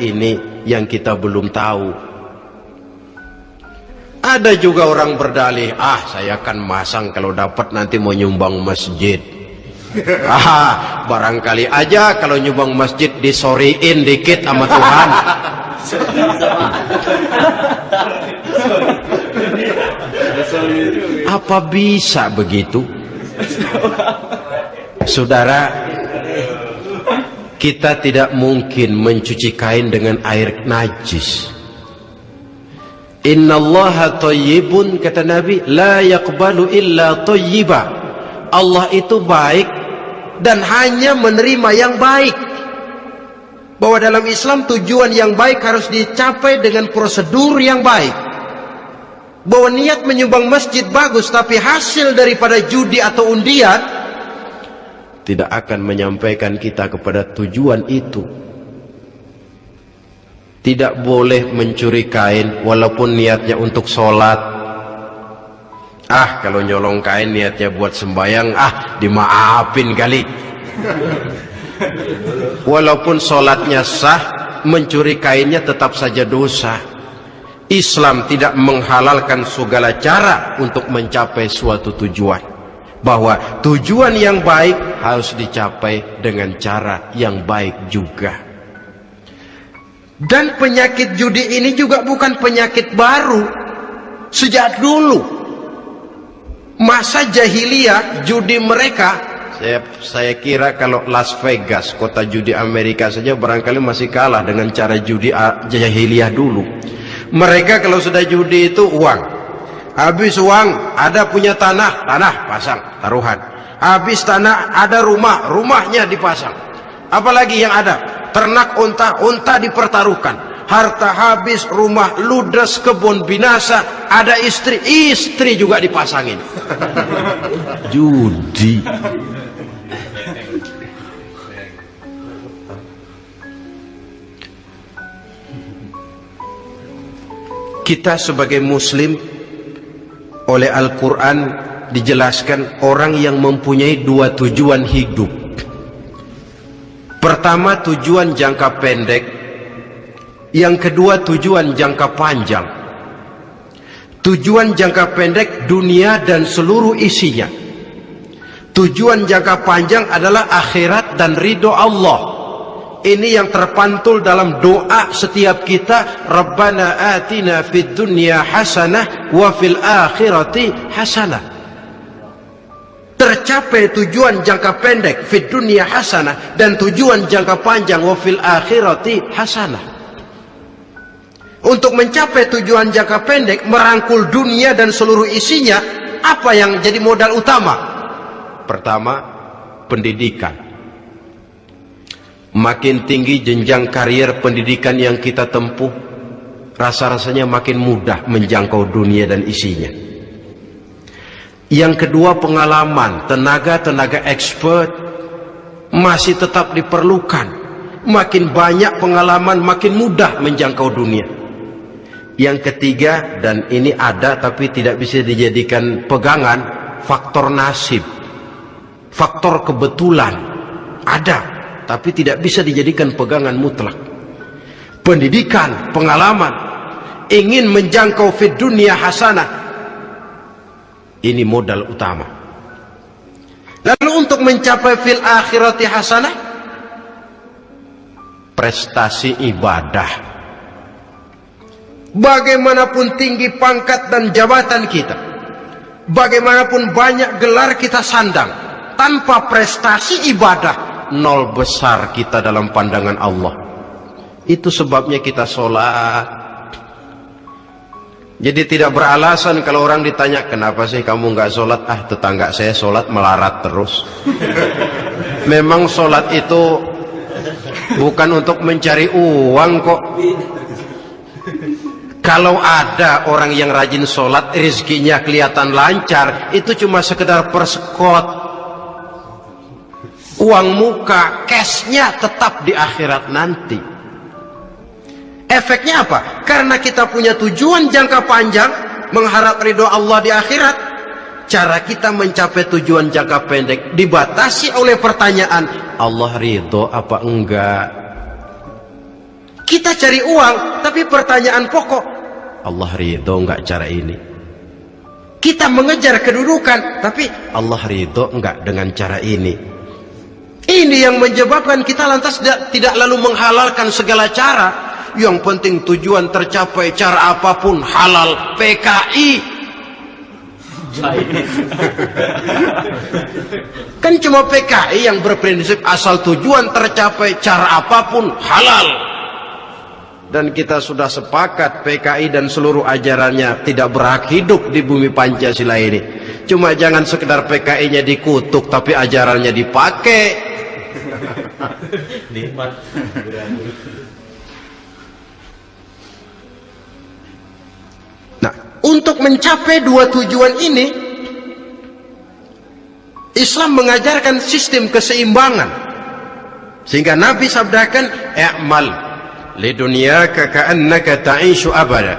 Ini yang kita belum tahu. Ada juga orang berdalih, ah saya akan masang kalau dapat nanti mau nyumbang masjid. ah, barangkali aja kalau nyumbang masjid disoriin dikit sama Tuhan. Apa bisa begitu? Saudara, kita tidak mungkin mencuci kain dengan air najis. Inna Allah tayyibun kata Nabi la yakbalu illa tayyiba. Allah itu baik dan hanya menerima yang baik. Bahwa dalam Islam tujuan yang baik harus dicapai dengan prosedur yang baik. Bahwa niat menyumbang masjid bagus tapi hasil daripada judi atau undian tidak akan menyampaikan kita kepada tujuan itu. Tidak boleh mencuri kain walaupun niatnya untuk sholat. Ah, kalau nyolong kain niatnya buat sembayang, ah dimaafin kali. Walaupun sholatnya sah, mencuri kainnya tetap saja dosa. Islam tidak menghalalkan segala cara untuk mencapai suatu tujuan. Bahwa tujuan yang baik harus dicapai dengan cara yang baik juga. Dan penyakit judi ini juga bukan penyakit baru. Sejak dulu. Masa jahiliyah judi mereka saya, saya kira kalau Las Vegas, kota judi Amerika saja barangkali masih kalah dengan cara judi jahiliyah dulu. Mereka kalau sudah judi itu uang. Habis uang, ada punya tanah, tanah pasang, taruhan. Habis tanah, ada rumah, rumahnya dipasang. Apalagi yang ada? Ternak unta, unta dipertaruhkan. Harta habis, rumah ludes, kebun binasa, ada istri, istri juga dipasangin. Judi. Kita sebagai muslim oleh Al-Quran dijelaskan orang yang mempunyai dua tujuan hidup. Pertama tujuan jangka pendek, yang kedua tujuan jangka panjang. Tujuan jangka pendek dunia dan seluruh isinya. Tujuan jangka panjang adalah akhirat dan ridho Allah. Ini yang terpantul dalam doa setiap kita. Rabbana atina fid dunya hasanah wa fil akhirati hasanah. Tercapai tujuan jangka pendek fid dunya hasanah dan tujuan jangka panjang wa fil akhirati hasanah. Untuk mencapai tujuan jangka pendek merangkul dunia dan seluruh isinya, apa yang jadi modal utama? Pertama, pendidikan Makin tinggi jenjang karier pendidikan yang kita tempuh, rasa-rasanya makin mudah menjangkau dunia dan isinya. Yang kedua pengalaman, tenaga-tenaga expert masih tetap diperlukan. Makin banyak pengalaman, makin mudah menjangkau dunia. Yang ketiga, dan ini ada tapi tidak bisa dijadikan pegangan, faktor nasib. Faktor kebetulan. Ada tapi tidak bisa dijadikan pegangan mutlak. Pendidikan, pengalaman, ingin menjangkau fit dunia hasanah. Ini modal utama. Lalu untuk mencapai fil akhirati hasanah, prestasi ibadah. Bagaimanapun tinggi pangkat dan jabatan kita, bagaimanapun banyak gelar kita sandang, tanpa prestasi ibadah, nol besar kita dalam pandangan Allah. Itu sebabnya kita sholat. Jadi tidak beralasan kalau orang ditanya kenapa sih kamu nggak sholat? Ah tetangga saya sholat melarat terus. Memang sholat itu bukan untuk mencari uang kok. Kalau ada orang yang rajin sholat, rezekinya kelihatan lancar, itu cuma sekedar persekot uang muka, cashnya tetap di akhirat nanti. Efeknya apa? Karena kita punya tujuan jangka panjang, mengharap ridho Allah di akhirat. Cara kita mencapai tujuan jangka pendek dibatasi oleh pertanyaan, Allah ridho apa enggak? Kita cari uang, tapi pertanyaan pokok, Allah ridho enggak cara ini? Kita mengejar kedudukan, tapi Allah ridho enggak dengan cara ini? Ini yang menyebabkan kita lantas tidak, tidak lalu menghalalkan segala cara. Yang penting tujuan tercapai cara apa pun halal PKI. kan cuma PKI yang berprinsip asal tujuan tercapai cara apa pun halal. Dan kita sudah sepakat PKI dan seluruh ajarannya tidak berhak hidup di bumi Pancasila ini. Cuma jangan sekedar PKI-nya dikutuk tapi ajarannya dipakai. Nikmat. Nah, untuk mencapai dua tujuan ini, Islam mengajarkan sistem keseimbangan. Sehingga Nabi sabdakan, "I'mal dunyaka ka'annaka ta'ishu abada,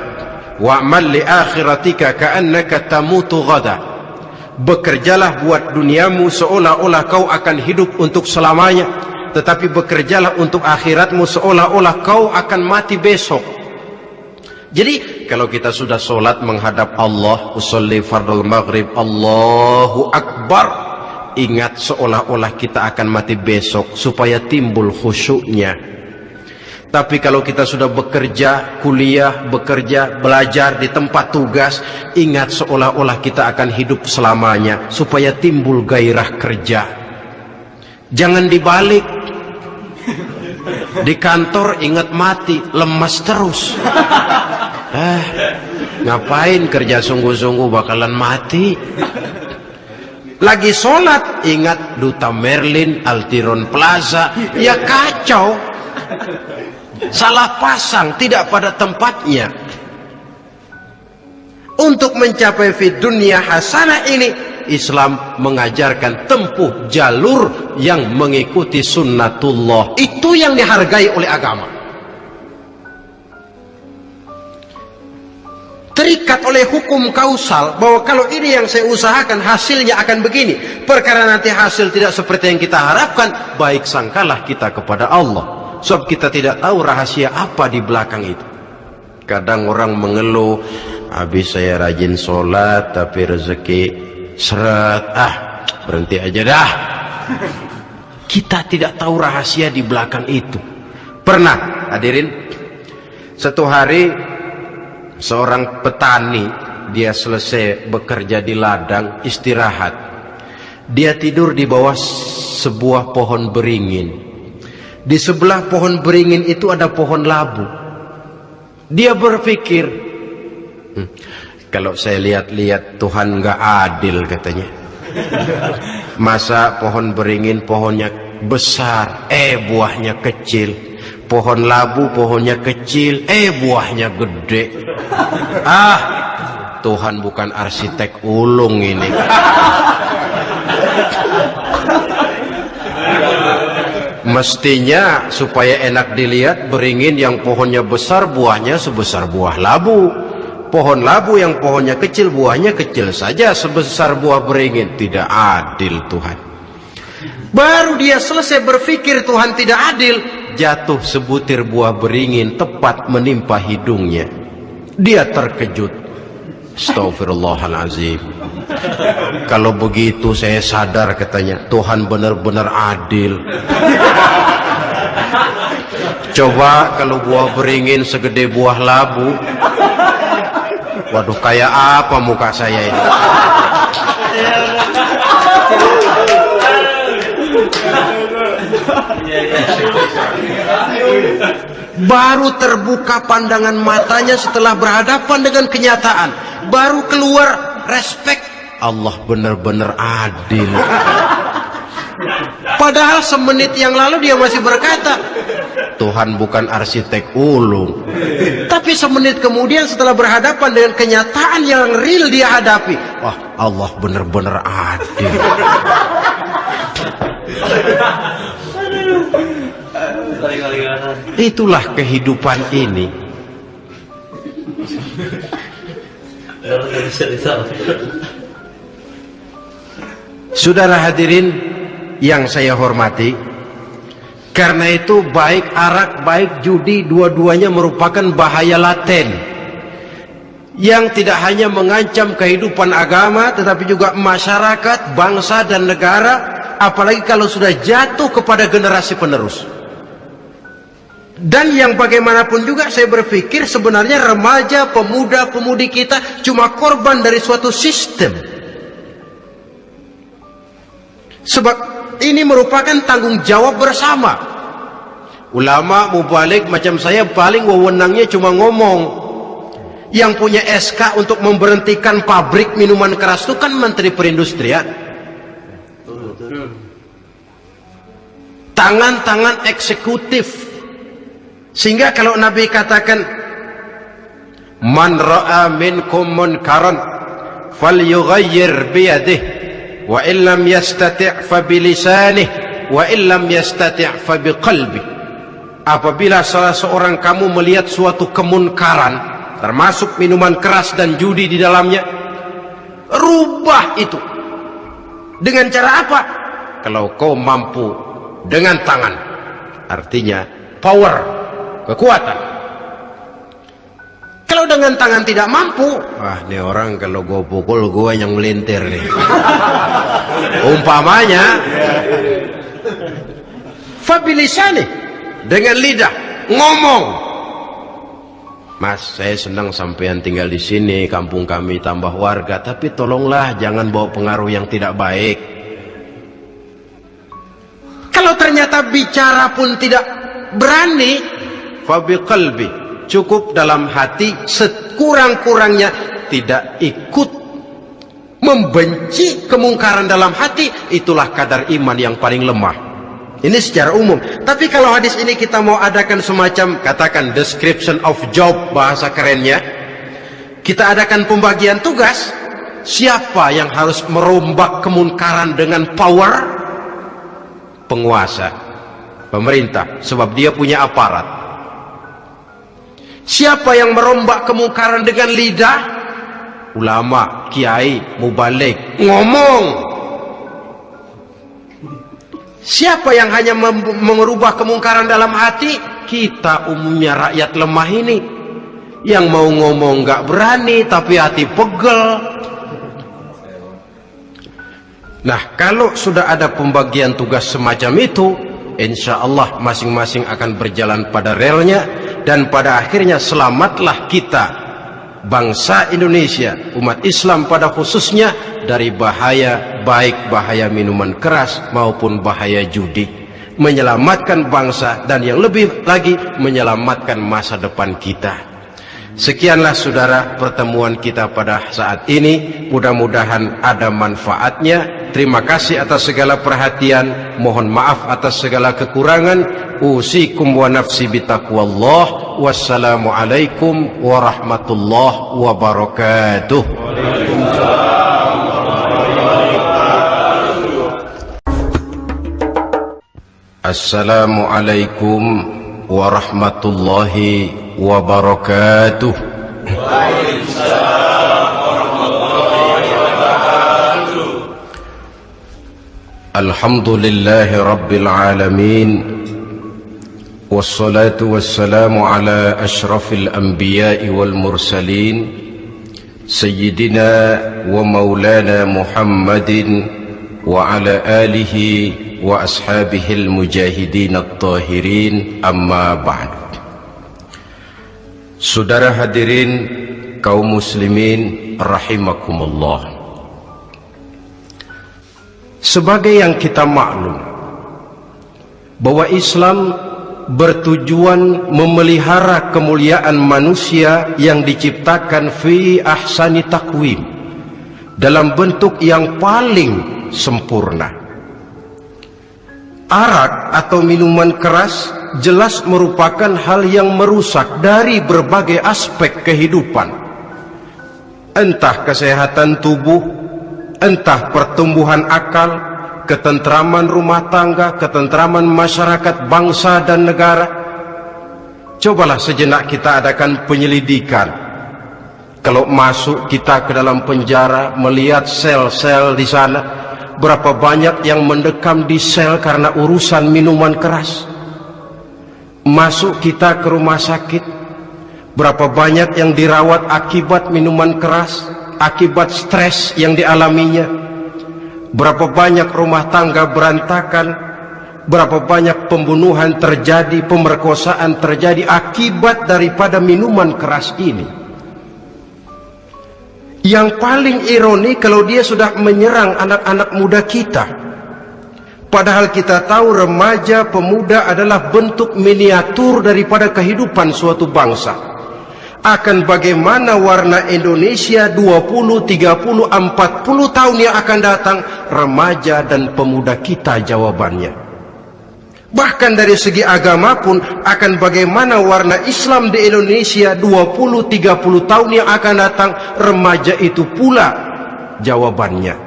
wa'mal li akhiratika ka'annaka tamutu ghada." Bekerjalah buat duniamu seolah-olah kau akan hidup untuk selamanya, tetapi bekerjalah untuk akhiratmu seolah-olah kau akan mati besok. Jadi kalau kita sudah solat menghadap Allah, usolli fardul maghrib, Allahu Akbar, ingat seolah-olah kita akan mati besok supaya timbul khusyuknya. Tapi kalau kita sudah bekerja, kuliah, bekerja, belajar di tempat tugas, ingat seolah-olah kita akan hidup selamanya supaya timbul gairah kerja. Jangan dibalik. Di kantor ingat mati, lemas terus. Eh, ngapain kerja sungguh-sungguh bakalan mati? Lagi sholat, ingat Duta Merlin, Altiron Plaza, ya kacau. Salah pasang, tidak pada tempatnya. Untuk mencapai fit dunia hasanah ini, Islam mengajarkan tempuh jalur yang mengikuti sunnatullah. Itu yang dihargai oleh agama. terikat oleh hukum kausal bahwa kalau ini yang saya usahakan hasilnya akan begini perkara nanti hasil tidak seperti yang kita harapkan baik sangkalah kita kepada Allah sebab kita tidak tahu rahasia apa di belakang itu. Kadang orang mengeluh habis saya rajin sholat tapi rezeki seret. Ah berhenti aja dah. Kita tidak tahu rahasia di belakang itu. Pernah hadirin satu hari seorang petani dia selesai bekerja di ladang istirahat. Dia tidur di bawah sebuah pohon beringin di sebelah pohon beringin itu ada pohon labu. Dia berpikir hm, kalau saya lihat-lihat Tuhan nggak adil katanya. Masa pohon beringin pohonnya besar eh buahnya kecil. Pohon labu pohonnya kecil eh buahnya gede. Ah Tuhan bukan arsitek ulung ini mestinya supaya enak dilihat beringin yang pohonnya besar buahnya sebesar buah labu pohon labu yang pohonnya kecil buahnya kecil saja sebesar buah beringin tidak adil Tuhan baru dia selesai berpikir Tuhan tidak adil jatuh sebutir buah beringin tepat menimpa hidungnya. Dia terkejut. Astagfirullahalazim. Kalau begitu saya sadar katanya, Tuhan benar-benar adil. Coba kalau buah beringin segede buah labu. Waduh, kayak apa muka saya ini? Baru terbuka pandangan matanya setelah berhadapan dengan kenyataan. Baru keluar respect. Allah benar-benar adil. Padahal semenit yang lalu dia masih berkata, Tuhan bukan arsitek ulung. Tapi semenit kemudian setelah berhadapan dengan kenyataan yang real dia hadapi, wah Allah benar-benar adil. Itulah kehidupan ini. Saudara hadirin yang saya hormati, karena itu baik arak, baik judi, dua-duanya merupakan bahaya laten yang tidak hanya mengancam kehidupan agama, tetapi juga masyarakat, bangsa dan negara, apalagi kalau sudah jatuh kepada generasi penerus. Dan yang bagaimanapun juga saya berpikir sebenarnya remaja, pemuda, pemudi kita cuma korban dari suatu sistem. Sebab ini merupakan tanggung jawab bersama. Ulama mubalik macam saya paling wewenangnya cuma ngomong. Yang punya SK untuk memberhentikan pabrik minuman keras itu kan Menteri Perindustrian. Tangan-tangan eksekutif. Sehingga kalau Nabi katakan Man ra'a minkum munkaran falyughayyir biyadihi wa illam yastati' fa bilisanih wa illam yastati' fa biqalbi apabila salah seorang kamu melihat suatu kemunkaran termasuk minuman keras dan judi di dalamnya rubah itu. Dengan cara apa? Kalau kau mampu dengan tangan. Artinya power kekuatan dengan tangan tidak mampu. Wah ini orang kalau gue pukul gue yang melintir nih. Umpamanya fabilisani dengan lidah ngomong. Mas, saya senang sampean tinggal di sini, kampung kami tambah warga, tapi tolonglah jangan bawa pengaruh yang tidak baik. Kalau ternyata bicara pun tidak berani, fabi qalbi, cukup dalam hati sekurang-kurangnya tidak ikut membenci kemungkaran dalam hati, itulah kadar iman yang paling lemah. Ini secara umum. Tapi kalau hadis ini kita mau adakan semacam katakan description of job bahasa kerennya, kita adakan pembagian tugas. Siapa yang harus merombak kemunkaran dengan power? Penguasa, pemerintah, sebab dia punya aparat. Siapa yang merombak kemungkaran dengan lidah? Ulama, kiai, mubalik, ngomong Siapa yang hanya mengubah kemungkaran dalam hati? Kita umumnya rakyat lemah ini. Yang mau ngomong gak berani tapi hati pegel. Nah kalau sudah ada pembagian tugas semacam itu, insya Allah masing-masing akan berjalan pada relnya dan pada akhirnya selamatlah kita bangsa Indonesia, umat Islam pada khususnya dari bahaya baik bahaya minuman keras maupun bahaya judi. Menyelamatkan bangsa dan yang lebih lagi menyelamatkan masa depan kita. Sekianlah saudara pertemuan kita pada saat ini. Mudah-mudahan ada manfaatnya. Terima kasih atas segala perhatian. Mohon maaf atas segala kekurangan. Usikum wa nafsi bitaqwallah. Wassalamualaikum warahmatullahi wabarakatuh. Assalamualaikum warahmatullahi wabarakatuh. الحمد لله رب العالمين والصلاة والسلام على أشرف الأنبياء والمرسلين سيدنا ومولانا محمد وعلى آله وأصحابه المجاهدين الطاهرين أما بعد. Saudara hadirin kaum muslimin rahimakumullah. Sebagai yang kita maklum bahwa Islam bertujuan memelihara kemuliaan manusia yang diciptakan fi ahsani takwim dalam bentuk yang paling sempurna. Arak atau minuman keras jelas merupakan hal yang merusak dari berbagai aspek kehidupan. Entah kesehatan tubuh, entah pertumbuhan akal, ketentraman rumah tangga, ketentraman masyarakat, bangsa dan negara. Cobalah sejenak kita adakan penyelidikan. Kalau masuk kita ke dalam penjara melihat sel-sel di sana, berapa banyak yang mendekam di sel karena urusan minuman keras. Masuk kita ke rumah sakit, berapa banyak yang dirawat akibat minuman keras, akibat stres yang dialaminya. Berapa banyak rumah tangga berantakan, berapa banyak pembunuhan terjadi, pemerkosaan terjadi akibat daripada minuman keras ini. Yang paling ironi kalau dia sudah menyerang anak-anak muda kita. Padahal kita tahu remaja pemuda adalah bentuk miniatur daripada kehidupan suatu bangsa. Akan bagaimana warna Indonesia 20, 30, 40 tahun yang akan datang remaja dan pemuda kita jawabannya. Bahkan dari segi agama pun akan bagaimana warna Islam di Indonesia 20-30 tahun yang akan datang remaja itu pula jawabannya.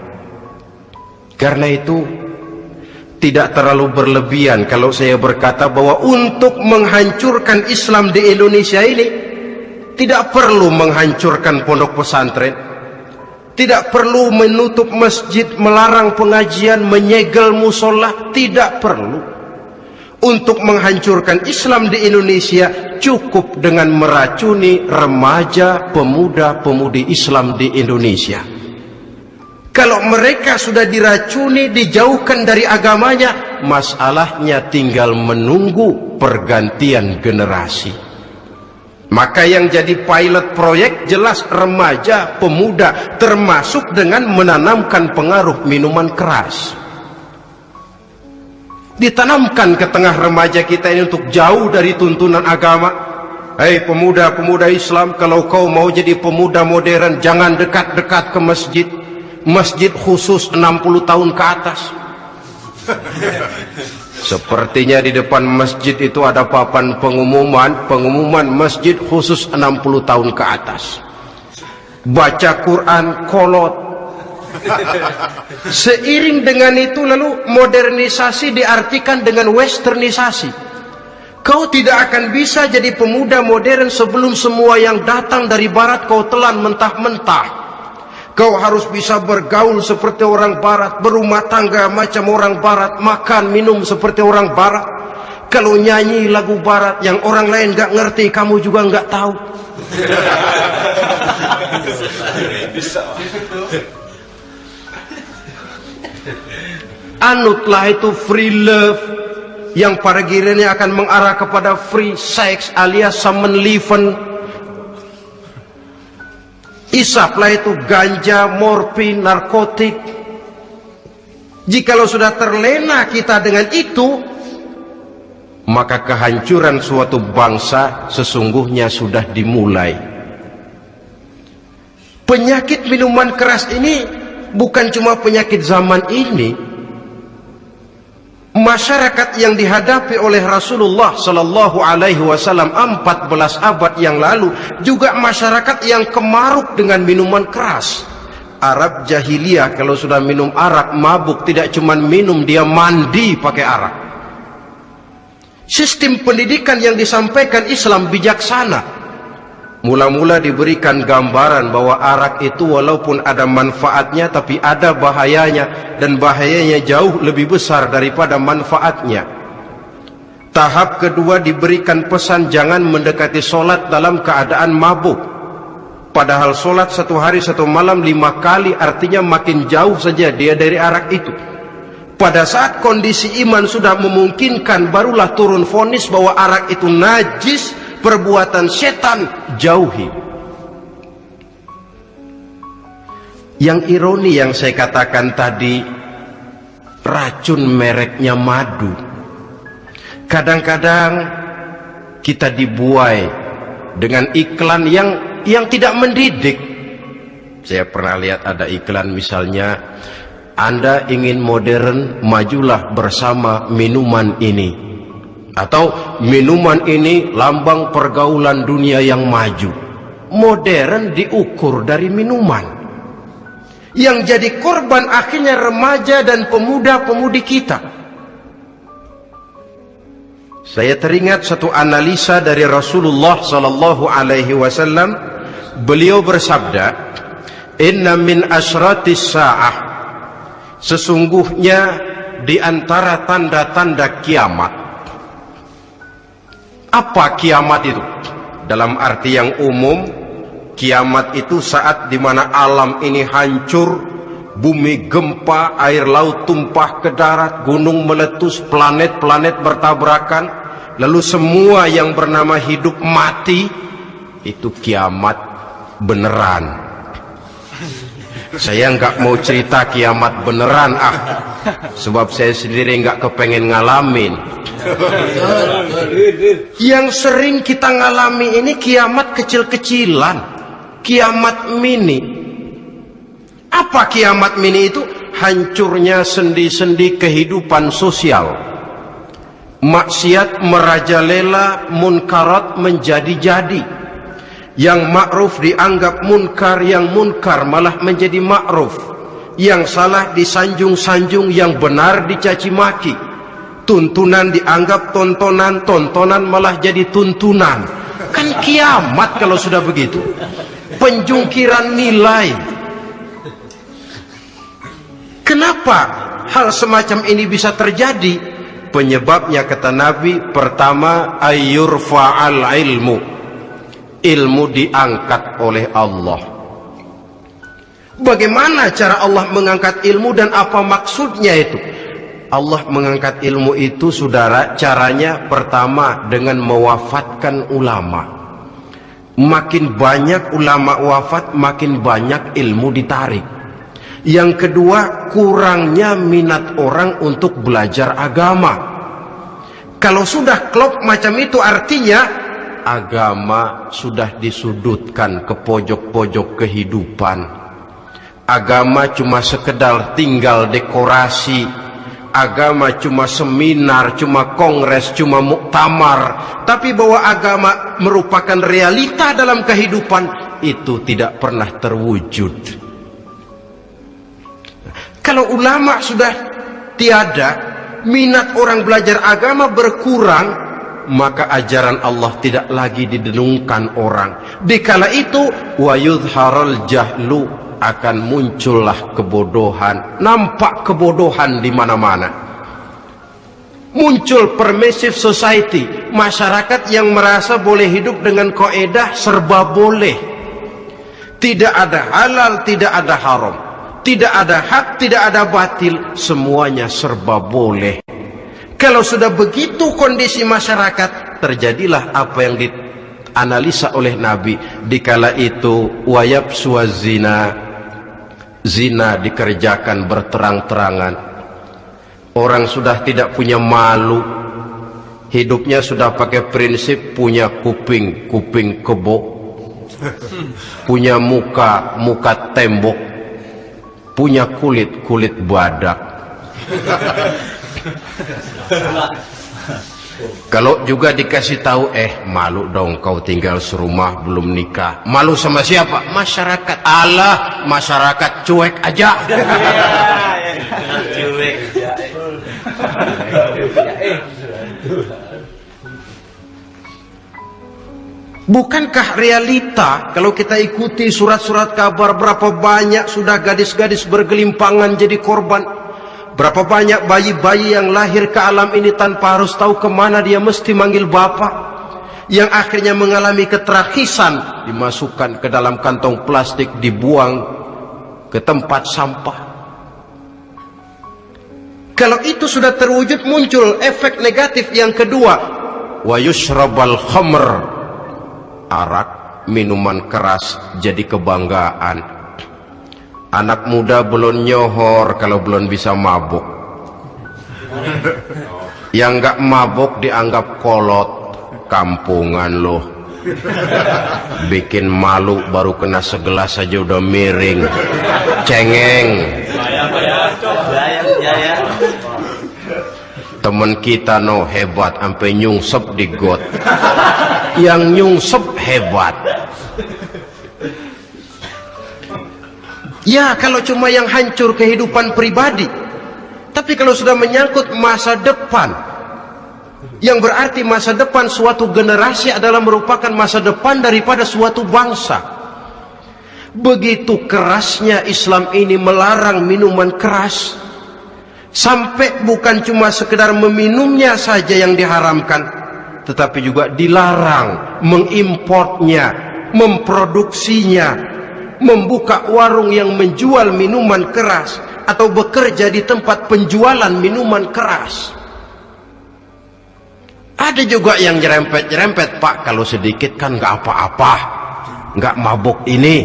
Karena itu tidak terlalu berlebihan kalau saya berkata bahwa untuk menghancurkan Islam di Indonesia ini tidak perlu menghancurkan pondok pesantren. Tidak perlu menutup masjid, melarang pengajian, menyegel musola, tidak perlu untuk menghancurkan Islam di Indonesia cukup dengan meracuni remaja pemuda-pemudi Islam di Indonesia. Kalau mereka sudah diracuni, dijauhkan dari agamanya, masalahnya tinggal menunggu pergantian generasi. Maka yang jadi pilot proyek jelas remaja, pemuda, termasuk dengan menanamkan pengaruh minuman keras. Ditanamkan ke tengah remaja kita ini untuk jauh dari tuntunan agama. Hei pemuda-pemuda Islam kalau kau mau jadi pemuda modern jangan dekat-dekat ke masjid masjid khusus 60 tahun ke atas sepertinya di depan masjid itu ada papan pengumuman pengumuman masjid khusus 60 tahun ke atas baca Quran kolot Seiring dengan itu lalu modernisasi diartikan dengan westernisasi. Kau tidak akan bisa jadi pemuda modern sebelum semua yang datang dari barat kau telan mentah-mentah. Kau harus bisa bergaul seperti orang barat, berumah tangga macam orang barat, makan minum seperti orang barat. Kalau nyanyi lagu barat yang orang lain gak ngerti, kamu juga gak tahu. anutlah itu free love yang pada gilirannya akan mengarah kepada free sex alias leven isaplah itu ganja, morfin, narkotik. Jikalau sudah terlena kita dengan itu maka kehancuran suatu bangsa sesungguhnya sudah dimulai. Penyakit minuman keras ini bukan cuma penyakit zaman ini masyarakat yang dihadapi oleh Rasulullah sallallahu alaihi wasallam 14 abad yang lalu juga masyarakat yang kemaruk dengan minuman keras. Arab jahiliyah kalau sudah minum arak mabuk tidak cuma minum dia mandi pakai arak. Sistem pendidikan yang disampaikan Islam bijaksana. Mula-mula diberikan gambaran bahwa arak itu walaupun ada manfaatnya tapi ada bahayanya dan bahayanya jauh lebih besar daripada manfaatnya. Tahap kedua diberikan pesan jangan mendekati solat dalam keadaan mabuk. Padahal solat satu hari satu malam lima kali artinya makin jauh saja dia dari arak itu. Pada saat kondisi iman sudah memungkinkan barulah turun fonis bahwa arak itu najis perbuatan setan jauhi. Yang ironi yang saya katakan tadi racun mereknya madu. Kadang-kadang kita dibuai dengan iklan yang yang tidak mendidik. Saya pernah lihat ada iklan misalnya anda ingin modern majulah bersama minuman ini atau minuman ini lambang pergaulan dunia yang maju. Modern diukur dari minuman. Yang jadi korban akhirnya remaja dan pemuda-pemudi kita. Saya teringat satu analisa dari Rasulullah sallallahu alaihi wasallam. Beliau bersabda inna min asratis sa'ah. Sesungguhnya di antara tanda-tanda kiamat apa kiamat itu? Dalam arti yang umum kiamat itu saat di mana alam ini hancur bumi gempa air laut tumpah ke darat gunung meletus planet-planet bertabrakan lalu semua yang bernama hidup mati itu kiamat beneran saya nggak mau cerita kiamat beneran ah. Sebab saya sendiri nggak kepengen ngalamin. Yang sering kita ngalami ini kiamat kecil-kecilan. Kiamat mini. Apa kiamat mini itu? Hancurnya sendi-sendi kehidupan sosial. Maksiat merajalela munkarat menjadi-jadi yang ma'ruf dianggap munkar yang munkar malah menjadi ma'ruf. Yang salah disanjung-sanjung yang benar dicaci maki. Tuntunan dianggap tontonan tontonan malah jadi tuntunan. Kan kiamat kalau sudah begitu. Penjungkiran nilai. Kenapa hal semacam ini bisa terjadi? Penyebabnya kata Nabi pertama ayyurfa'al ilmu ilmu diangkat oleh Allah. Bagaimana cara Allah mengangkat ilmu dan apa maksudnya itu? Allah mengangkat ilmu itu saudara caranya pertama dengan mewafatkan ulama. Makin banyak ulama wafat makin banyak ilmu ditarik. Yang kedua kurangnya minat orang untuk belajar agama. Kalau sudah klop macam itu artinya agama sudah disudutkan ke pojok-pojok kehidupan. Agama cuma sekedar tinggal dekorasi. Agama cuma seminar cuma kongres cuma muktamar. Tapi bahwa agama merupakan realita dalam kehidupan itu tidak pernah terwujud. Kalau ulama sudah tiada minat orang belajar agama berkurang maka ajaran Allah tidak lagi didenungkan orang. Dikala itu wa yudharul jahlu akan muncullah kebodohan. Nampak kebodohan di mana-mana. Muncul permissive society. Masyarakat yang merasa boleh hidup dengan koedah serba boleh. Tidak ada halal tidak ada haram. Tidak ada hak tidak ada batil. Semuanya serba boleh kalau sudah begitu kondisi masyarakat, terjadilah apa yang dianalisa oleh Nabi. Dikala itu wayab suazina, zina dikerjakan berterang-terangan. Orang sudah tidak punya malu, hidupnya sudah pakai prinsip punya kuping, kuping kebo, punya muka, muka tembok, punya kulit, kulit badak. Kalau juga dikasih tahu, eh malu dong kau tinggal serumah belum nikah. Malu sama siapa? Masyarakat. Allah, masyarakat cuek aja. cuek. Bukankah realita kalau kita ikuti surat-surat kabar berapa banyak sudah gadis-gadis bergelimpangan jadi korban Berapa banyak bayi-bayi yang lahir ke alam ini tanpa harus tahu ke mana dia mesti manggil bapak. Yang akhirnya mengalami keterakisan. Dimasukkan ke dalam kantong plastik, dibuang ke tempat sampah. Kalau itu sudah terwujud muncul efek negatif yang kedua. Wa yushrabal khamr. Arak, minuman keras jadi kebanggaan Anak muda belum nyohor kalau belum bisa mabuk. Yang enggak mabuk dianggap kolot, kampungan loh. Bikin malu baru kena segelas saja udah miring. Cengeng. Temen kita no hebat sampai nyungsep di got. Yang nyungsep hebat. Ya kalau cuma yang hancur kehidupan pribadi Tapi kalau sudah menyangkut masa depan Yang berarti masa depan suatu generasi adalah merupakan masa depan daripada suatu bangsa Begitu kerasnya Islam ini melarang minuman keras. Sampai bukan cuma sekedar meminumnya saja yang diharamkan. Tetapi juga dilarang mengimportnya, memproduksinya, membuka warung yang menjual minuman keras atau bekerja di tempat penjualan minuman keras. Ada juga yang nyerempet-nyerempet, Pak, kalau sedikit kan nggak apa-apa, nggak mabuk ini.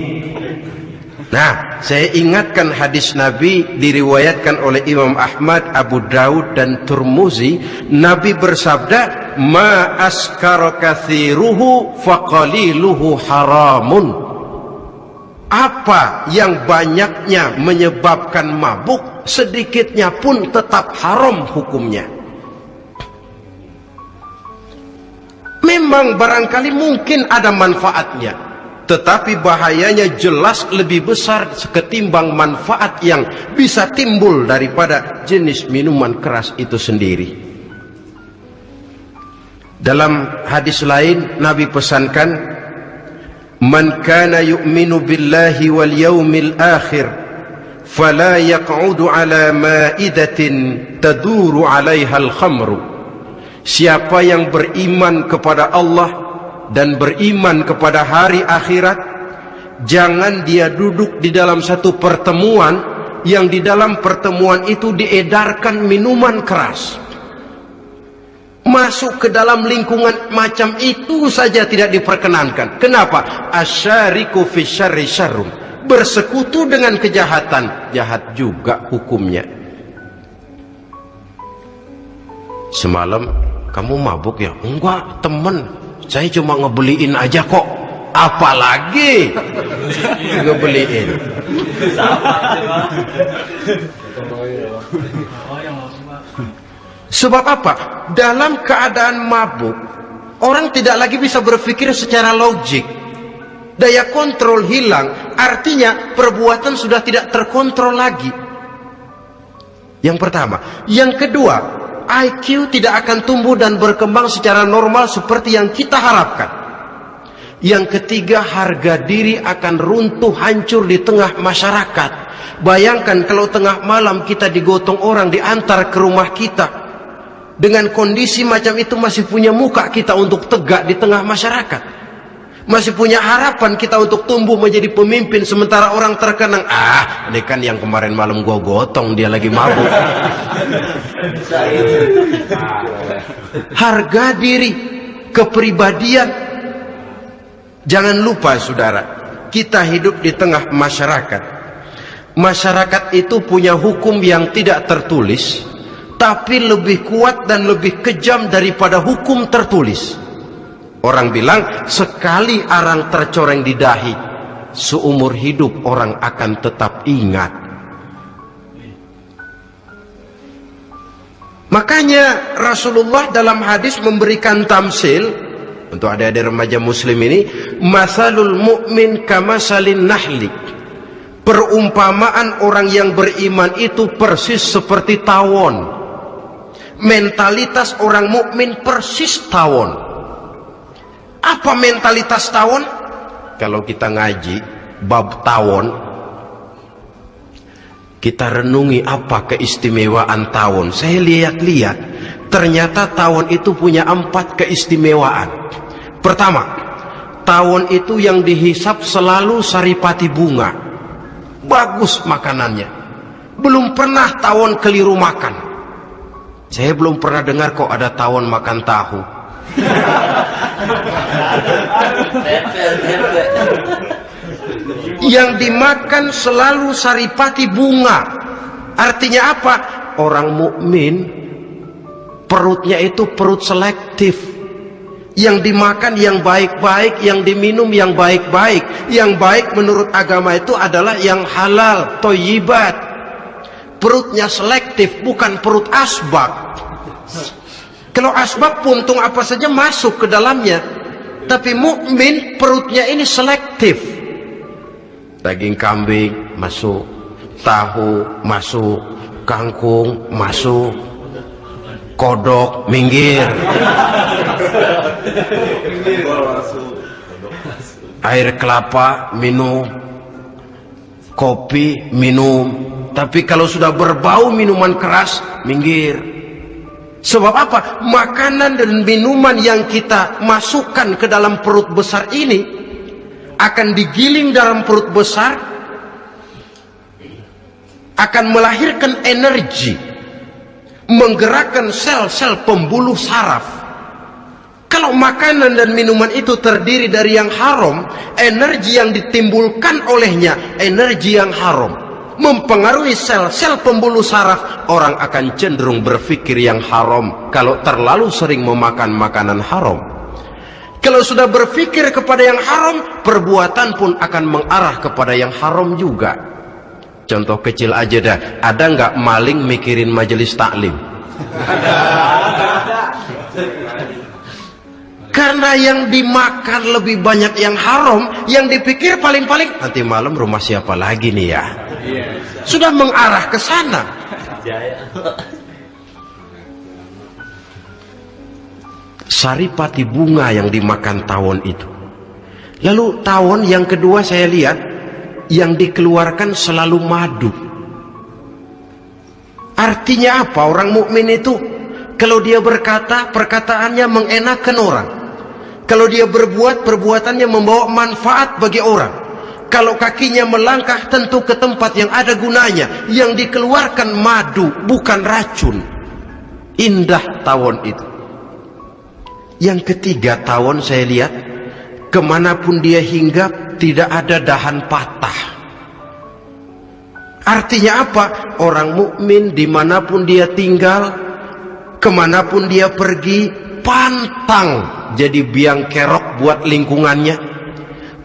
Nah, saya ingatkan hadis Nabi diriwayatkan oleh Imam Ahmad, Abu Daud dan Turmuzi. Nabi bersabda, "Ma askara kathiruhu faqaliluhu haramun." Apa yang banyaknya menyebabkan mabuk, sedikitnya pun tetap haram hukumnya. Memang barangkali mungkin ada manfaatnya tetapi bahayanya jelas lebih besar ketimbang manfaat yang bisa timbul daripada jenis minuman keras itu sendiri. Dalam hadis lain Nabi pesankan Kana yu'minu billahi wal yawmil akhir fala yaq'udu ala ma'idatin taduru 'alaiha al-khamru. Siapa yang beriman kepada Allah dan beriman kepada hari akhirat jangan dia duduk di dalam satu pertemuan yang di dalam pertemuan itu diedarkan minuman keras masuk ke dalam lingkungan macam itu saja tidak diperkenankan. Kenapa? Asyariku fi syarri syarrum. Bersekutu dengan kejahatan. Jahat juga hukumnya. Semalam kamu mabuk ya? Enggak temen. Saya cuma ngebeliin aja kok. Apalagi? Ngebeliin sebab apa dalam keadaan mabuk orang tidak lagi bisa berpikir secara logik daya kontrol hilang artinya perbuatan sudah tidak terkontrol lagi yang pertama yang kedua IQ tidak akan tumbuh dan berkembang secara normal seperti yang kita harapkan. Yang ketiga, harga diri akan runtuh hancur di tengah masyarakat. Bayangkan kalau tengah malam kita digotong orang diantar ke rumah kita. Dengan kondisi macam itu masih punya muka kita untuk tegak di tengah masyarakat. Masih punya harapan kita untuk tumbuh menjadi pemimpin sementara orang terkenang. Ah ini kan yang kemarin malam gua gotong dia lagi mabuk. Harga diri kepribadian. Jangan lupa saudara kita hidup di tengah masyarakat. Masyarakat itu punya hukum yang tidak tertulis tapi lebih kuat dan lebih kejam daripada hukum tertulis Orang bilang sekali arang tercoreng di dahi, seumur hidup orang akan tetap ingat. Makanya Rasulullah dalam hadis memberikan tamsil untuk adik-adik remaja muslim ini, masalul mu'min kamasalin nahli. Perumpamaan orang yang beriman itu persis seperti tawon. Mentalitas orang mukmin persis tawon apa mentalitas tawon? Kalau kita ngaji bab tawon, kita renungi apa keistimewaan tawon. Saya lihat-lihat, ternyata tawon itu punya empat keistimewaan. Pertama, tawon itu yang dihisap selalu saripati bunga. Bagus makanannya. Belum pernah tawon keliru makan. Saya belum pernah dengar kok ada tawon makan tahu. Yang dimakan selalu saripati bunga. Artinya apa? Orang mukmin perutnya itu perut selektif. Yang dimakan yang baik-baik yang diminum yang baik-baik. Yang baik menurut agama itu adalah yang halal toyibat perutnya selektif bukan perut asbak kalau asbab puntung apa saja masuk ke dalamnya. Tapi mukmin perutnya ini selektif. Daging kambing masuk, tahu masuk, kangkung masuk, kodok minggir. Air kelapa minum, kopi minum tapi kalau sudah berbau minuman keras minggir. Sebab apa? Makanan dan minuman yang kita masukkan ke dalam perut besar ini akan digiling dalam perut besar akan melahirkan energi menggerakkan sel-sel pembuluh saraf. Kalau makanan dan minuman itu terdiri dari yang haram energi yang ditimbulkan olehnya energi yang haram mempengaruhi sel-sel pembuluh saraf orang akan cenderung berpikir yang haram kalau terlalu sering memakan makanan haram kalau sudah berpikir kepada yang haram perbuatan pun akan mengarah kepada yang haram juga Contoh kecil aja dah. Ada nggak maling mikirin majelis taklim? Karena yang dimakan lebih banyak yang haram, yang dipikir paling-paling nanti malam rumah siapa lagi nih ya? Sudah mengarah ke sana. Saripati bunga yang dimakan tawon itu. Lalu tawon yang kedua saya lihat yang dikeluarkan selalu madu. Artinya apa? Orang mukmin itu kalau dia berkata, perkataannya mengenakan orang. Kalau dia berbuat, perbuatannya membawa manfaat bagi orang. Kalau kakinya melangkah tentu ke tempat yang ada gunanya. Yang dikeluarkan madu, bukan racun. Indah tawon itu. Yang ketiga tawon saya lihat, ke mana pun dia hinggap, tidak ada dahan patah. Artinya apa? Orang mukmin di mana pun dia tinggal, ke mana pun dia pergi, pantang jadi biang kerok buat lingkungannya.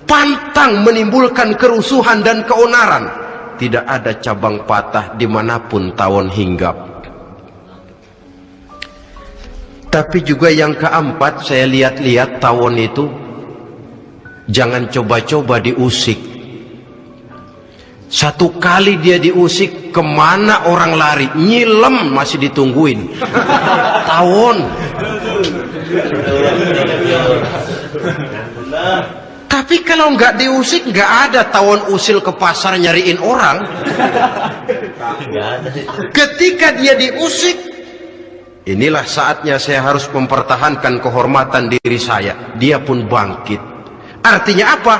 Pantang menimbulkan kerusuhan dan keonaran. Tidak ada cabang patah di mana pun tawon hinggap. Tapi juga yang keempat saya lihat-lihat tawon itu jangan coba-coba diusik satu kali dia diusik ke mana orang lari nyilem masih ditungguin tawon tapi kalau nggak diusik nggak ada tawon usil ke pasar nyariin orang ketika dia diusik inilah saatnya saya harus mempertahankan kehormatan diri saya dia pun bangkit artinya apa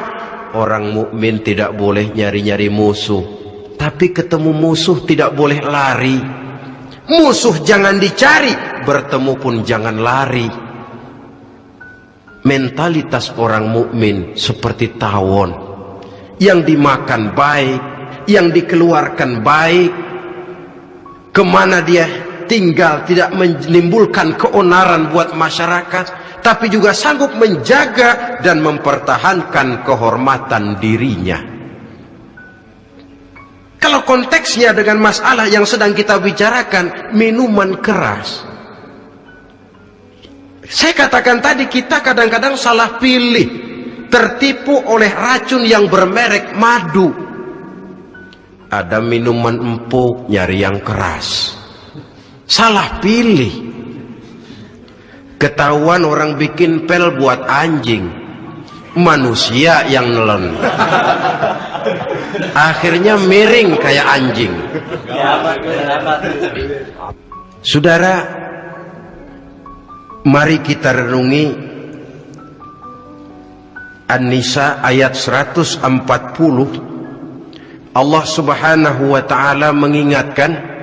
Orang mukmin tidak boleh nyari-nyari musuh. Tapi ketemu musuh tidak boleh lari. Musuh jangan dicari, bertemu pun jangan lari. Mentalitas orang mukmin seperti tawon yang dimakan baik, yang dikeluarkan baik. Ke mana dia tinggal tidak menimbulkan keonaran buat masyarakat tapi juga sanggup menjaga dan mempertahankan kehormatan dirinya. Kalau konteksnya dengan masalah yang sedang kita bicarakan, minuman keras. Saya katakan tadi kita kadang-kadang salah pilih, tertipu oleh racun yang bermerek madu. Ada minuman empuk nyari yang keras. Salah pilih ketahuan orang bikin pel buat anjing manusia yang nelen akhirnya miring kayak anjing saudara mari kita renungi An-Nisa ayat 140 Allah subhanahu wa ta'ala mengingatkan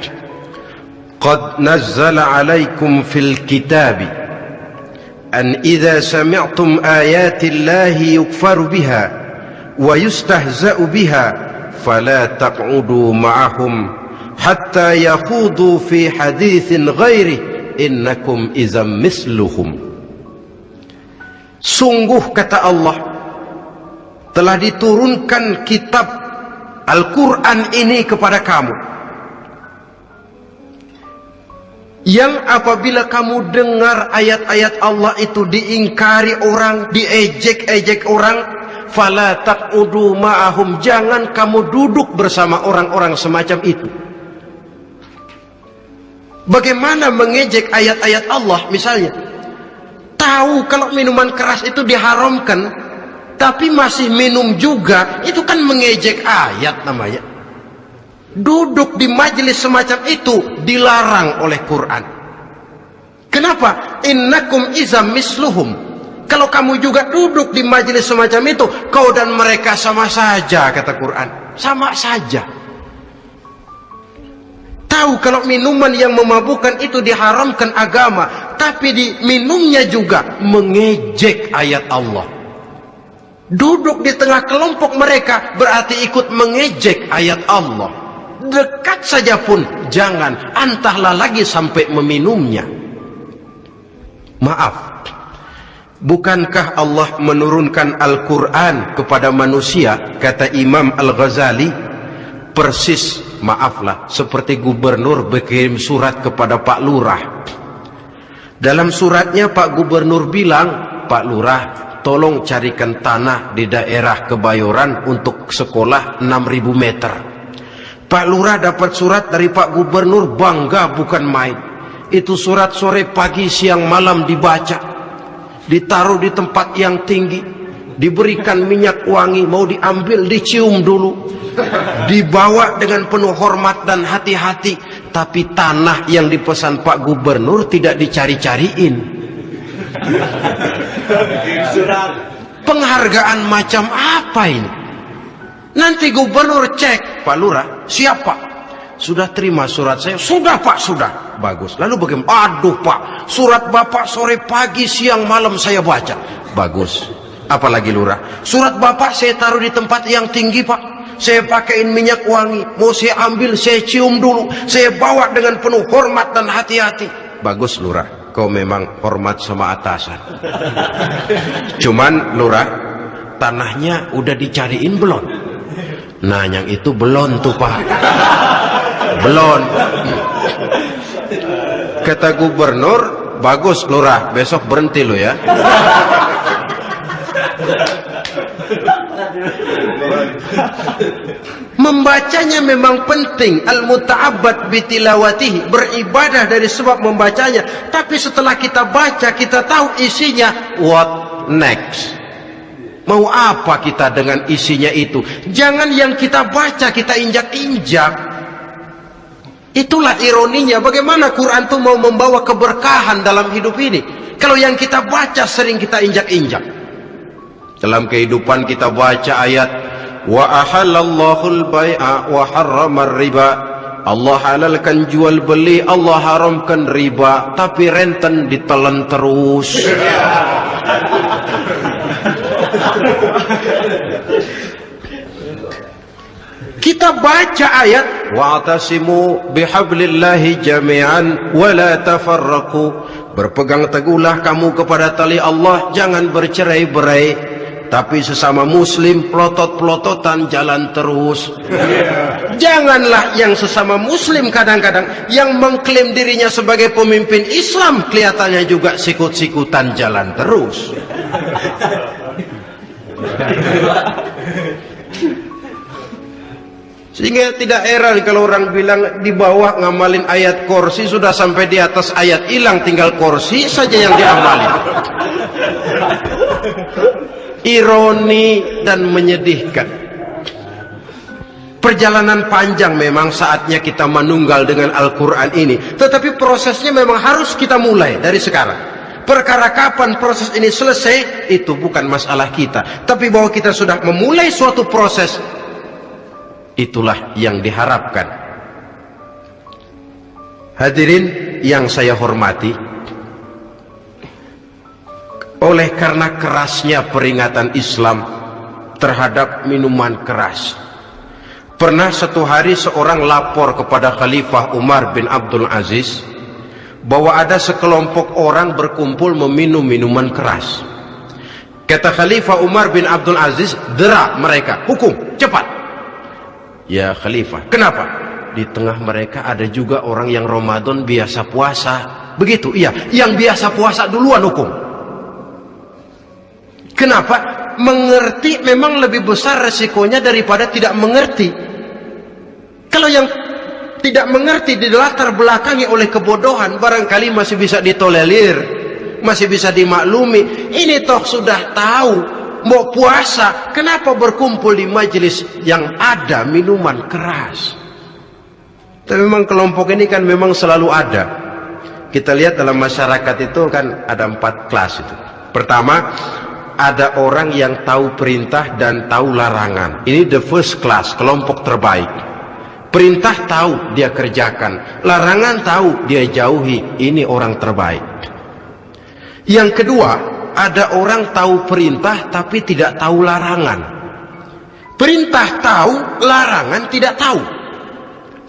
Qad nazzala alaikum fil kitabi أن إذا سمعتم آيات الله يكفر بها wa yustahza'u biha fala taq'udu ma'ahum hatta yaqudu fi haditsin ghairi innakum idzam misluhum. Sungguh kata Allah telah diturunkan kitab Al-Quran ini kepada kamu yang apabila kamu dengar ayat-ayat Allah itu diingkari orang diejek-ejek orang fala taqudu ma'ahum, jangan kamu duduk bersama orang-orang semacam itu. Bagaimana mengejek ayat-ayat Allah misalnya? Tahu kalau minuman keras itu diharamkan, tapi masih minum juga, itu kan mengejek ayat namanya. Duduk di majelis semacam itu dilarang oleh Quran. Kenapa? Innakum izam misluhum. Kalau kamu juga duduk di majelis semacam itu, kau dan mereka sama saja, kata Quran. Sama saja. Tahu kalau minuman yang memabukkan itu diharamkan agama, tapi di minumnya juga mengejek ayat Allah. Duduk di tengah kelompok mereka berarti ikut mengejek ayat Allah. Dekat saja pun jangan, antahlah lagi sampai meminumnya. Maaf, bukankah Allah menurunkan Al-Quran kepada manusia, kata Imam Al-Ghazali, persis, maaflah, seperti gubernur berkirim surat kepada Pak Lurah. Dalam suratnya Pak Gubernur bilang, Pak Lurah, tolong carikan tanah di daerah Kebayoran untuk sekolah 6000 meter. Pak Lurah dapat surat dari Pak Gubernur bangga bukan main. Itu surat sore pagi siang malam dibaca. Ditaruh di tempat yang tinggi. Diberikan minyak wangi mau diambil dicium dulu. Dibawa dengan penuh hormat dan hati-hati. Tapi tanah yang dipesan Pak Gubernur tidak dicari-cariin. Penghargaan macam apa ini? Nanti gubernur cek, Pak Lurah, siapa? Sudah terima surat saya? Sudah Pak, sudah. Bagus. Lalu bagaimana? Aduh Pak, surat Bapak sore pagi siang malam saya baca. Bagus. Apalagi Lurah? Surat Bapak saya taruh di tempat yang tinggi Pak. Saya pakaiin minyak wangi. Mau saya ambil, saya cium dulu. Saya bawa dengan penuh hormat dan hati-hati. Bagus Lurah kau memang hormat sama atasan. Cuman lurah, tanahnya udah dicariin belum? Nah, yang itu belum tuh pak. Belum. Kata gubernur, bagus lurah, besok berhenti lo ya. Membacanya memang penting. Al-muta'abbad bitilawatihi Beribadah dari sebab membacanya. Tapi setelah kita baca Kita tahu isinya. What next? Mau apa kita dengan isinya itu? Jangan yang kita baca Kita injak-injak Itulah ironinya Bagaimana Quran itu mau membawa keberkahan Dalam hidup ini? Kalau yang kita baca sering kita injak-injak. Dalam kehidupan kita baca ayat wa ahallallahu al-bai'a wa harrama riba. Allah halalkan jual beli Allah haramkan riba tapi renten ditelan terus kita baca ayat wa'tasimu bihablillahi jami'an wa la tafarraqu. Berpegang teguhlah kamu kepada tali Allah jangan bercerai-berai. Tapi sesama muslim pelotot-pelototan jalan terus. Janganlah yang sesama muslim kadang-kadang yang mengklaim dirinya sebagai pemimpin Islam kelihatannya juga sikut-sikutan jalan terus sehingga tidak heran kalau orang bilang di bawah ngamalin ayat kursi sudah sampai di atas ayat hilang tinggal kursi saja yang diamalin. Ironi dan menyedihkan. Perjalanan panjang memang saatnya kita menunggal dengan Al-Quran ini. Tetapi prosesnya memang harus kita mulai dari sekarang. Perkara kapan proses ini selesai itu bukan masalah kita. Tapi bahwa kita sudah memulai suatu proses itulah yang diharapkan hadirin yang saya hormati oleh karena kerasnya peringatan Islam terhadap minuman keras. Pernah satu hari seorang lapor kepada Khalifah Umar bin Abdul Aziz bahwa ada sekelompok orang berkumpul meminum minuman keras. Kata Khalifah Umar bin Abdul Aziz, derak mereka, hukum, cepat. Ya Khalifah, kenapa? Di tengah mereka ada juga orang yang Ramadan biasa puasa. Begitu, iya. Yang biasa puasa duluan hukum. Kenapa? Mengerti memang lebih besar resikonya daripada tidak mengerti. Kalau yang tidak mengerti di latar belakangi oleh kebodohan, barangkali masih bisa ditolerir, masih bisa dimaklumi. Ini toh sudah tahu mau puasa, kenapa berkumpul di majelis yang ada minuman keras? Tapi memang kelompok ini kan memang selalu ada. Kita lihat dalam masyarakat itu kan ada empat kelas itu. Pertama, ada orang yang tahu perintah dan tahu larangan. Ini the first class, kelompok terbaik. Perintah tahu dia kerjakan, larangan tahu dia jauhi. Ini orang terbaik. Yang kedua, ada orang tahu perintah tapi tidak tahu larangan. Perintah tahu, larangan tidak tahu.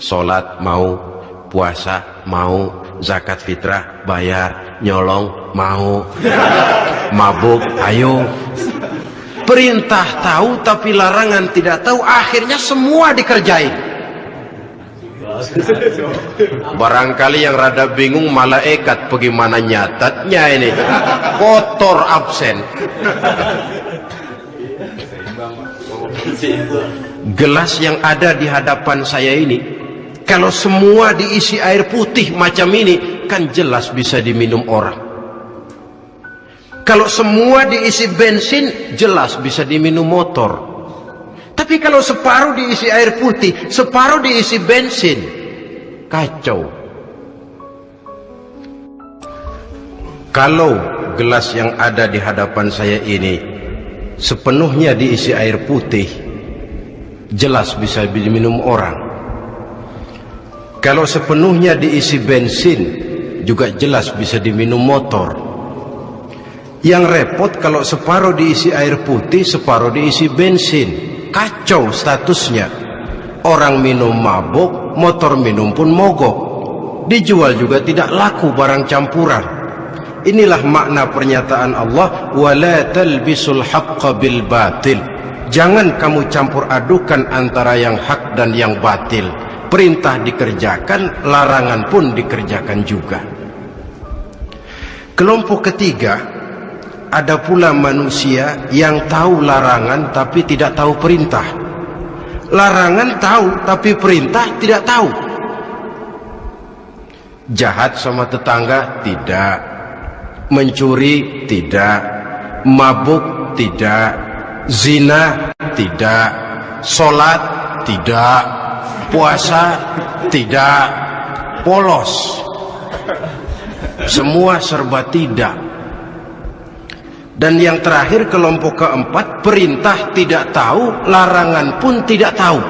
Salat mau, puasa mau, zakat fitrah bayar, nyolong mau, mabuk ayo. Perintah tahu tapi larangan tidak tahu, akhirnya semua dikerjain. Barangkali yang rada bingung malaikat bagaimana nyatatnya ini. Kotor absen. Gelas yang ada di hadapan saya ini, kalau semua diisi air putih macam ini, kan jelas bisa diminum orang. Kalau semua diisi bensin, jelas bisa diminum motor. Tapi kalau separuh diisi air putih, separuh diisi bensin, kacau. Kalau gelas yang ada di hadapan saya ini sepenuhnya diisi air putih, jelas bisa diminum orang. Kalau sepenuhnya diisi bensin, juga jelas bisa diminum motor. Yang repot kalau separuh diisi air putih, separuh diisi bensin kacau statusnya. Orang minum mabuk motor minum pun mogok. Dijual juga tidak laku barang campuran. Inilah makna pernyataan Allah wala talbisul haqqa bil batil. Jangan kamu campur adukan antara yang hak dan yang batil. Perintah dikerjakan larangan pun dikerjakan juga. Kelompok ketiga ada pula manusia yang tahu larangan tapi tidak tahu perintah. Larangan tahu tapi perintah tidak tahu. Jahat sama tetangga tidak. Mencuri tidak. Mabuk tidak. Zina tidak. Solat tidak. Puasa tidak. Polos. Semua serba tidak. Dan yang terakhir kelompok keempat perintah tidak tahu, larangan pun tidak tahu.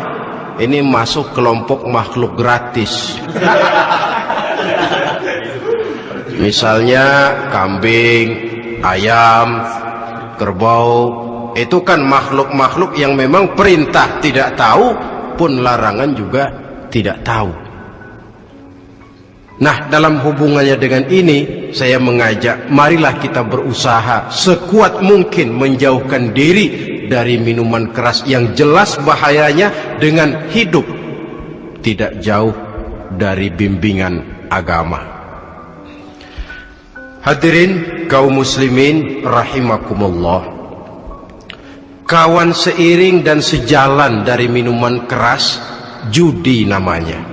Ini masuk kelompok makhluk gratis. Misalnya kambing, ayam, kerbau, itu kan makhluk-makhluk yang memang perintah tidak tahu pun larangan juga tidak tahu. Nah, dalam hubungannya dengan ini, saya mengajak, marilah kita berusaha sekuat mungkin menjauhkan diri dari minuman keras yang jelas bahayanya dengan hidup tidak jauh dari bimbingan agama. Hadirin kaum muslimin rahimakumullah. Kawan seiring dan sejalan dari minuman keras, judi namanya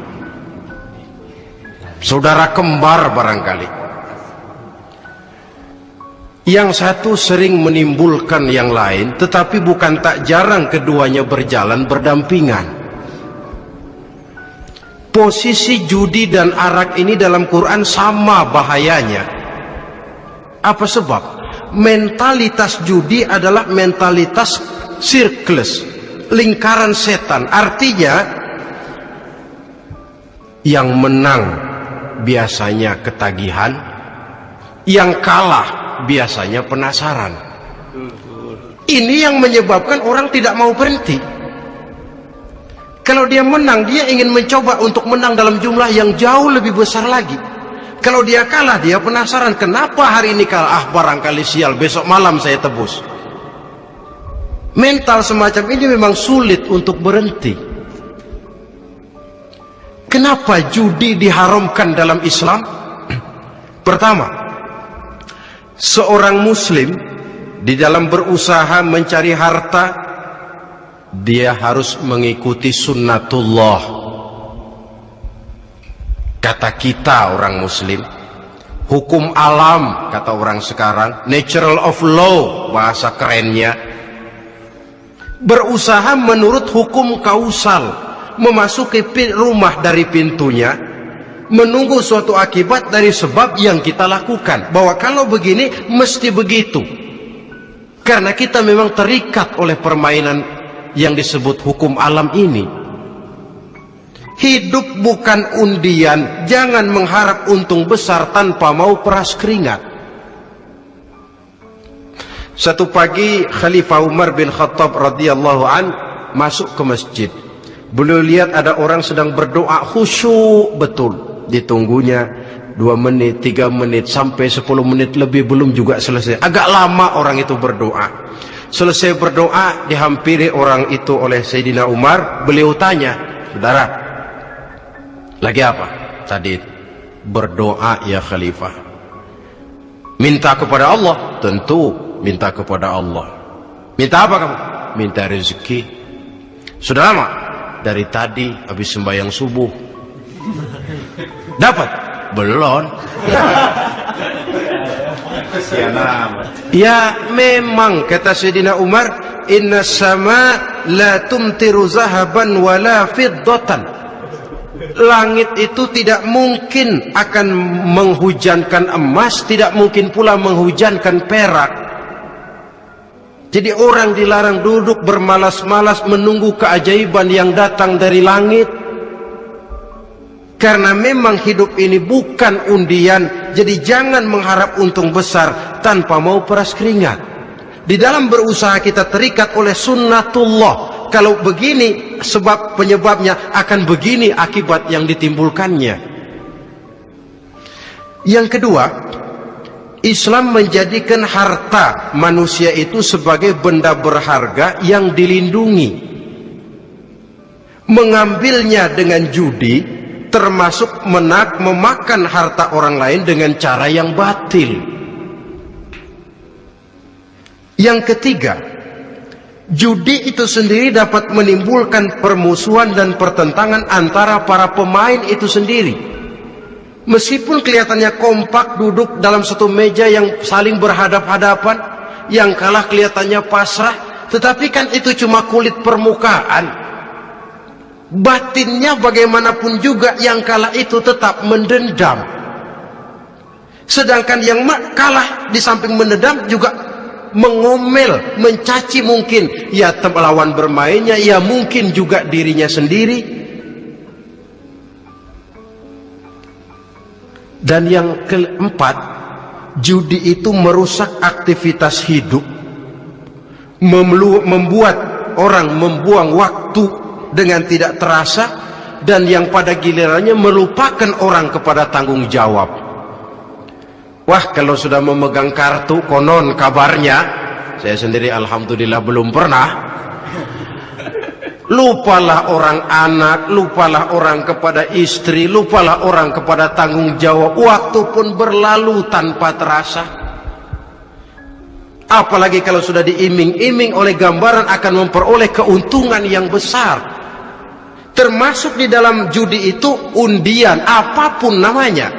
saudara kembar barangkali. Yang satu sering menimbulkan yang lain, tetapi bukan tak jarang keduanya berjalan berdampingan. Posisi judi dan arak ini dalam Quran sama bahayanya. Apa sebab? Mentalitas judi adalah mentalitas sirklus, lingkaran setan. Artinya, yang menang biasanya ketagihan, yang kalah biasanya penasaran. Ini yang menyebabkan orang tidak mau berhenti. Kalau dia menang, dia ingin mencoba untuk menang dalam jumlah yang jauh lebih besar lagi. Kalau dia kalah, dia penasaran kenapa hari ini kalah. Ah, barangkali sial, besok malam saya tebus. Mental semacam ini memang sulit untuk berhenti. Kenapa judi diharamkan dalam Islam? Pertama, seorang muslim di dalam berusaha mencari harta dia harus mengikuti sunnatullah. Kata kita orang muslim, hukum alam kata orang sekarang, natural of law bahasa kerennya berusaha menurut hukum kausal memasuki rumah dari pintunya menunggu suatu akibat dari sebab yang kita lakukan. Bahwa kalau begini mesti begitu. Karena kita memang terikat oleh permainan yang disebut hukum alam ini. Hidup bukan undian jangan mengharap untung besar tanpa mau peras keringat. Satu pagi Khalifah Umar bin Khattab radhiyallahu an masuk ke masjid beliau lihat ada orang sedang berdoa khusyuk betul ditunggunya dua menit, tiga menit, sampai sepuluh menit lebih belum juga selesai. Agak lama orang itu berdoa. Selesai berdoa, dihampiri orang itu oleh Sayyidina Umar. Beliau tanya, saudara, lagi apa? Tadi berdoa ya Khalifah. Minta kepada Allah? Tentu minta kepada Allah. Minta apa kamu? Minta rezeki. Sudah lama? Dari tadi habis sembahyang subuh Dapat? Belum. ya memang kata Sayyidina Umar, inna sama la tumtiru zahaban wala fiddatan. Langit itu tidak mungkin akan menghujankan emas, tidak mungkin pula menghujankan perak. Jadi orang dilarang duduk bermalas-malas menunggu keajaiban yang datang dari langit. Karena memang hidup ini bukan undian, jadi jangan mengharap untung besar tanpa mau peras keringat. Di dalam berusaha kita terikat oleh sunnatullah. Kalau begini sebab penyebabnya akan begini akibat yang ditimbulkannya. Yang kedua, Islam menjadikan harta manusia itu sebagai benda berharga yang dilindungi. Mengambilnya dengan judi termasuk menak memakan harta orang lain dengan cara yang batil. Yang ketiga, judi itu sendiri dapat menimbulkan permusuhan dan pertentangan antara para pemain itu sendiri. Meskipun kelihatannya kompak duduk dalam satu meja yang saling berhadap-hadapan, yang kalah kelihatannya pasrah, tetapi kan itu cuma kulit permukaan. Batinnya bagaimanapun juga yang kalah itu tetap mendendam. Sedangkan yang kalah di samping mendendam juga mengomel, mencaci mungkin. Ya lawan bermainnya, ya mungkin juga dirinya sendiri dan yang keempat judi itu merusak aktivitas hidup membuat orang membuang waktu dengan tidak terasa dan yang pada gilirannya melupakan orang kepada tanggung jawab. Wah kalau sudah memegang kartu konon kabarnya saya sendiri alhamdulillah belum pernah lupalah orang anak lupalah orang kepada istri lupalah orang kepada tanggung jawab. Waktu pun berlalu tanpa terasa. Apalagi kalau sudah diiming-iming oleh gambaran akan memperoleh keuntungan yang besar. Termasuk di dalam judi itu undian apa pun namanya.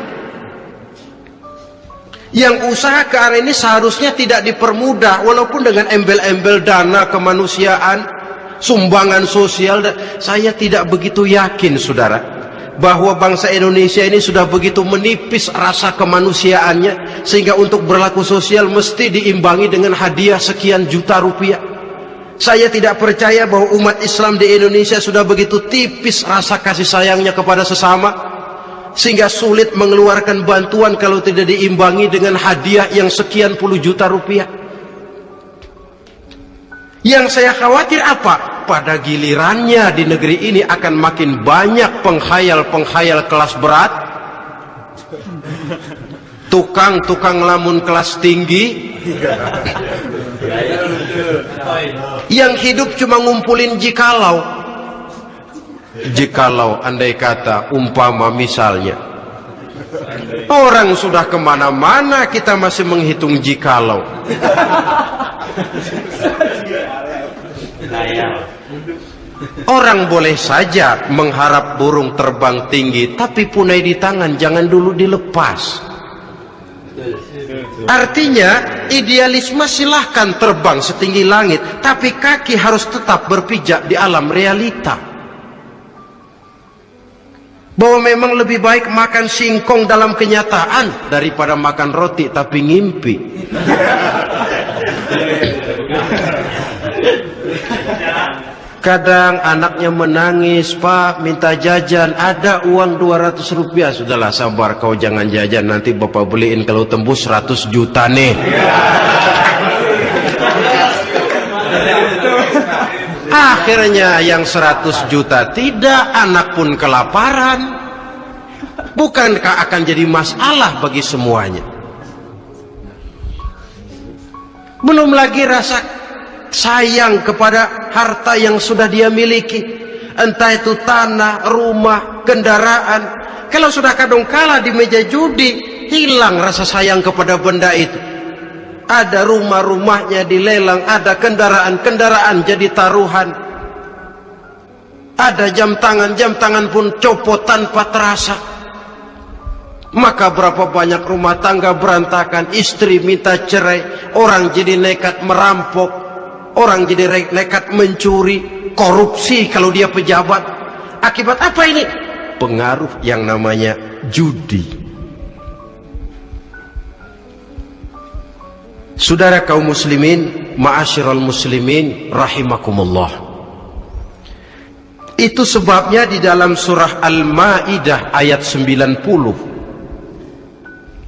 Yang usaha ke arah ini seharusnya tidak dipermudah walaupun dengan embel-embel dana kemanusiaan sumbangan sosial saya tidak begitu yakin saudara bahwa bangsa Indonesia ini sudah begitu menipis rasa kemanusiaannya sehingga untuk berlaku sosial mesti diimbangi dengan hadiah sekian juta rupiah saya tidak percaya bahwa umat Islam di Indonesia sudah begitu tipis rasa kasih sayangnya kepada sesama sehingga sulit mengeluarkan bantuan kalau tidak diimbangi dengan hadiah yang sekian puluh juta rupiah. Yang saya khawatir apa? Pada gilirannya di negeri ini akan makin banyak penghayal-penghayal kelas berat. Tukang-tukang lamun kelas tinggi. Yang hidup cuma ngumpulin jikalau. Jikalau andai kata umpama misalnya orang sudah ke mana-mana kita masih menghitung jikalau Orang boleh saja mengharap burung terbang tinggi, tapi punai di tangan jangan dulu dilepas. Artinya idealisme silahkan terbang setinggi langit Tapi kaki harus tetap berpijak di alam realita Bahwa memang lebih baik makan singkong dalam kenyataan Daripada makan roti tapi ngimpi Kadang anaknya menangis, Pak minta jajan, ada uang 200 rupiah. Sudahlah sabar kau jangan jajan, nanti bapak beliin kalau tembus 100 juta nih. Akhirnya yang 100 juta tidak, anak pun kelaparan. Bukankah akan jadi masalah bagi semuanya? Belum lagi rasa sayang kepada harta yang sudah dia miliki entah itu tanah, rumah, kendaraan kalau sudah kadung kala di meja judi hilang rasa sayang kepada benda itu ada rumah-rumahnya dilelang ada kendaraan-kendaraan jadi taruhan ada jam tangan, jam tangan pun copot tanpa terasa maka berapa banyak rumah tangga berantakan istri minta cerai orang jadi nekat merampok Orang jadi nekat mencuri, korupsi kalau dia pejabat. Akibat apa ini? Pengaruh yang namanya judi. Saudara kaum muslimin, ma'asyiral muslimin rahimakumullah. Itu sebabnya di dalam surah Al-Maidah ayat 90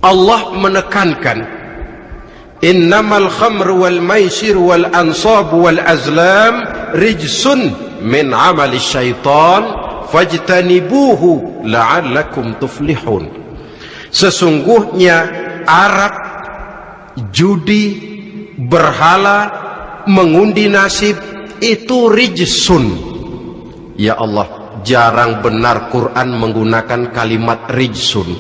Allah menekankan innamal khamru wal maisir wal ansab wal azlam rijsun min amali syaitan fajtanibuhu la'allakum tuflihun sesungguhnya arak judi berhala mengundi nasib itu rijsun. Ya Allah jarang benar Quran menggunakan kalimat rijsun.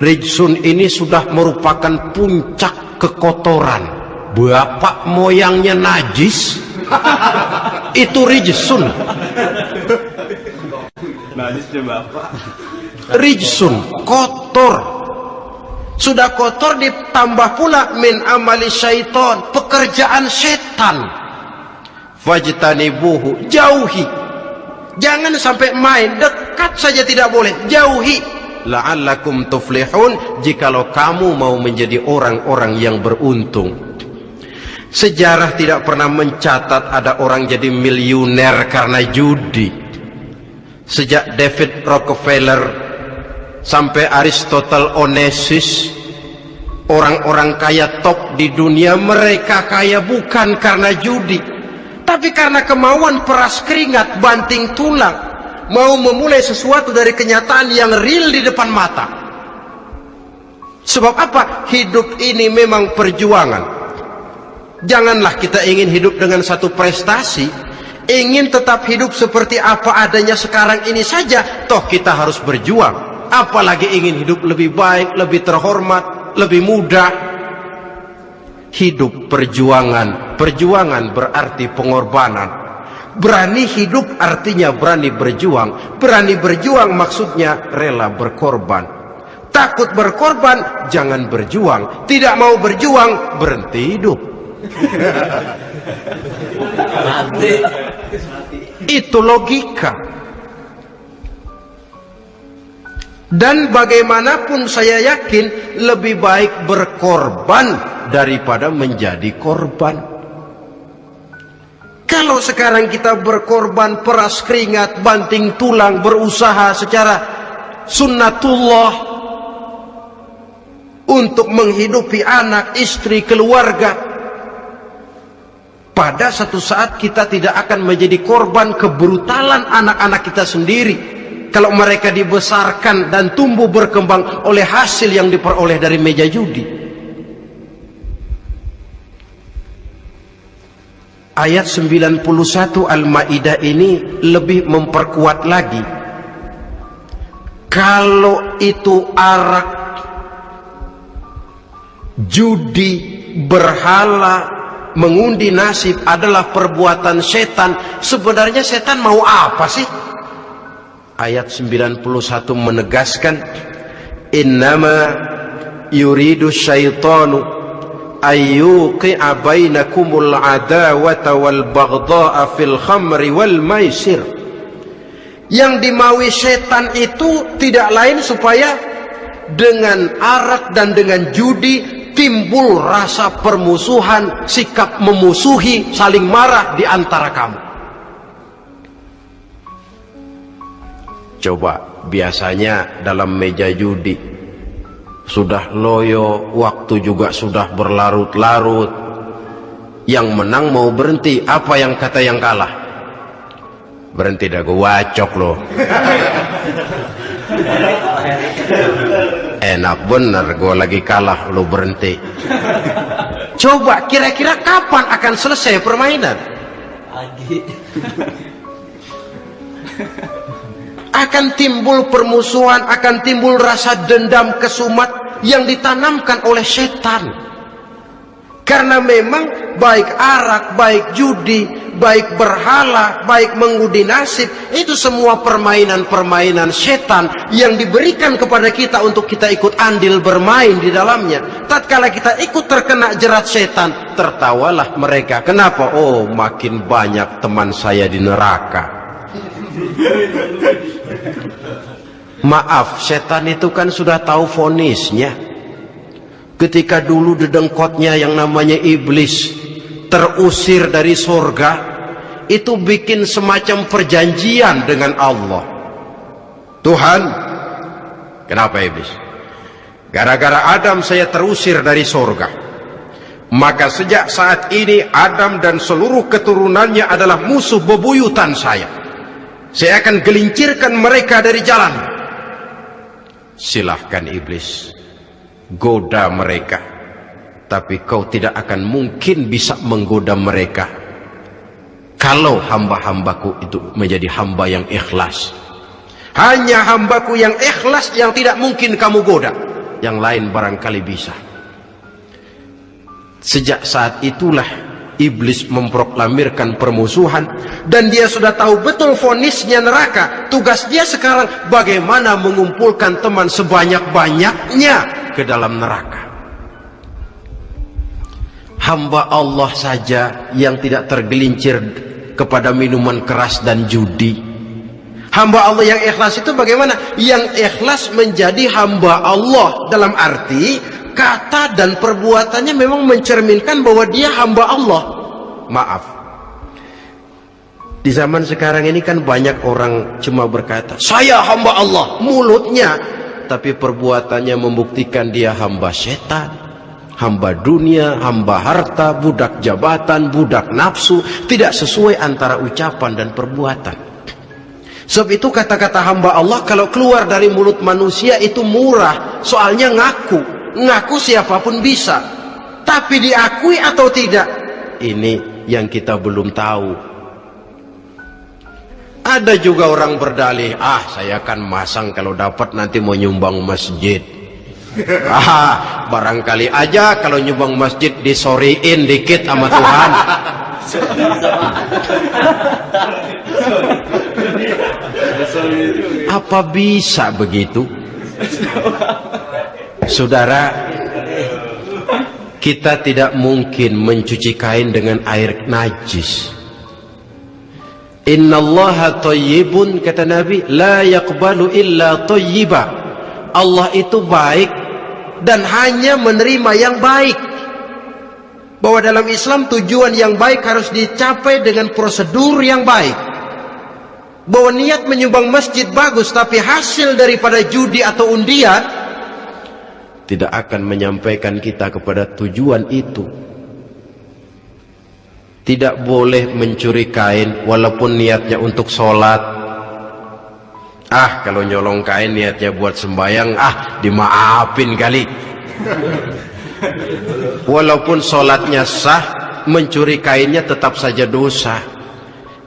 Rijsun ini sudah merupakan puncak kekotoran. Bapak moyangnya najis. Itu rijsun. Najisnya bapak. Rijsun kotor sudah kotor ditambah pula min amali syaiton pekerjaan setan. Fajtanibuhu jauhi. Jangan sampai main dekat saja tidak boleh jauhi. La'allakum tuflihun jikalau kamu mau menjadi orang-orang yang beruntung. Sejarah tidak pernah mencatat ada orang jadi miliuner karena judi. Sejak David Rockefeller sampai Aristotle Onassis orang-orang kaya top di dunia mereka kaya bukan karena judi tapi karena kemauan peras keringat banting tulang mau memulai sesuatu dari kenyataan yang real di depan mata. Sebab apa? Hidup ini memang perjuangan. Janganlah kita ingin hidup dengan satu prestasi, ingin tetap hidup seperti apa adanya sekarang ini saja, toh kita harus berjuang. Apalagi ingin hidup lebih baik, lebih terhormat, lebih mudah. Hidup perjuangan, perjuangan berarti pengorbanan Berani hidup artinya berani berjuang. Berani berjuang maksudnya rela berkorban. Takut berkorban, jangan berjuang. Tidak mau berjuang, berhenti hidup. Itu logika. Dan bagaimanapun saya yakin lebih baik berkorban daripada menjadi korban. Kalau sekarang kita berkorban peras keringat, banting tulang, berusaha secara sunnatullah untuk menghidupi anak, istri, keluarga. Pada satu saat kita tidak akan menjadi korban kebrutalan anak-anak kita sendiri. Kalau mereka dibesarkan dan tumbuh berkembang oleh hasil yang diperoleh dari meja judi. ayat 91 Al-Maidah ini lebih memperkuat lagi kalau itu arak judi berhala mengundi nasib adalah perbuatan setan sebenarnya setan mau apa sih ayat 91 menegaskan innama yuridu syaitanu ayyuqi'a bainakumul adawata wal baghdha'a fil khamri wal maisir yang dimaui setan itu tidak lain supaya dengan arak dan dengan judi timbul rasa permusuhan, sikap memusuhi, saling marah di antara kamu. Coba biasanya dalam meja judi sudah loyo, waktu juga sudah berlarut-larut. Yang menang mau berhenti, apa yang kata yang kalah? Berhenti dah gue wacok loh. Enak bener gue lagi kalah lo berhenti. Coba kira-kira kapan akan selesai permainan? akan timbul permusuhan, akan timbul rasa dendam kesumat yang ditanamkan oleh setan. Karena memang baik arak, baik judi, baik berhala, baik mengudi nasib, itu semua permainan-permainan setan yang diberikan kepada kita untuk kita ikut andil bermain di dalamnya. Tatkala kita ikut terkena jerat setan, tertawalah mereka. Kenapa? Oh, makin banyak teman saya di neraka. Maaf, setan itu kan sudah tahu fonisnya. Ketika dulu dedengkotnya yang namanya iblis terusir dari surga, itu bikin semacam perjanjian dengan Allah. Tuhan, kenapa iblis? Gara-gara Adam saya terusir dari surga. Maka sejak saat ini Adam dan seluruh keturunannya adalah musuh bebuyutan saya. Saya akan gelincirkan mereka dari jalan. Silahkan iblis. Goda mereka. Tapi kau tidak akan mungkin bisa menggoda mereka. Kalau hamba-hambaku itu menjadi hamba yang ikhlas. Hanya hambaku yang ikhlas yang tidak mungkin kamu goda. Yang lain barangkali bisa. Sejak saat itulah iblis memproklamirkan permusuhan dan dia sudah tahu betul fonisnya neraka. Tugas dia sekarang bagaimana mengumpulkan teman sebanyak-banyaknya ke dalam neraka. Hamba Allah saja yang tidak tergelincir kepada minuman keras dan judi. Hamba Allah yang ikhlas itu bagaimana? Yang ikhlas menjadi hamba Allah dalam arti kata dan perbuatannya memang mencerminkan bahwa dia hamba Allah. Maaf. Di zaman sekarang ini kan banyak orang cuma berkata, "Saya hamba Allah," mulutnya, tapi perbuatannya membuktikan dia hamba setan, hamba dunia, hamba harta, budak jabatan, budak nafsu, tidak sesuai antara ucapan dan perbuatan. Sebab itu kata-kata hamba Allah kalau keluar dari mulut manusia itu murah, soalnya ngaku ngaku siapa pun bisa. Tapi diakui atau tidak ini yang kita belum tahu. Ada juga orang berdalih ah saya akan masang kalau dapat nanti mau nyumbang masjid. Ah barangkali aja kalau nyumbang masjid disoriin dikit sama Tuhan. Apa bisa begitu Saudara, kita tidak mungkin mencuci kain dengan air najis. Inna Allah tayyibun kata Nabi, la yakbalu illa tayyiba. Allah itu baik dan hanya menerima yang baik. Bahwa dalam Islam tujuan yang baik harus dicapai dengan prosedur yang baik. Bahwa niat menyumbang masjid bagus tapi hasil daripada judi atau undian tidak akan menyampaikan kita kepada tujuan itu. Tidak boleh mencuri kain walaupun niatnya untuk sholat. Ah, kalau nyolong kain niatnya buat sembayang, ah dimaafin kali. Walaupun sholatnya sah, mencuri kainnya tetap saja dosa.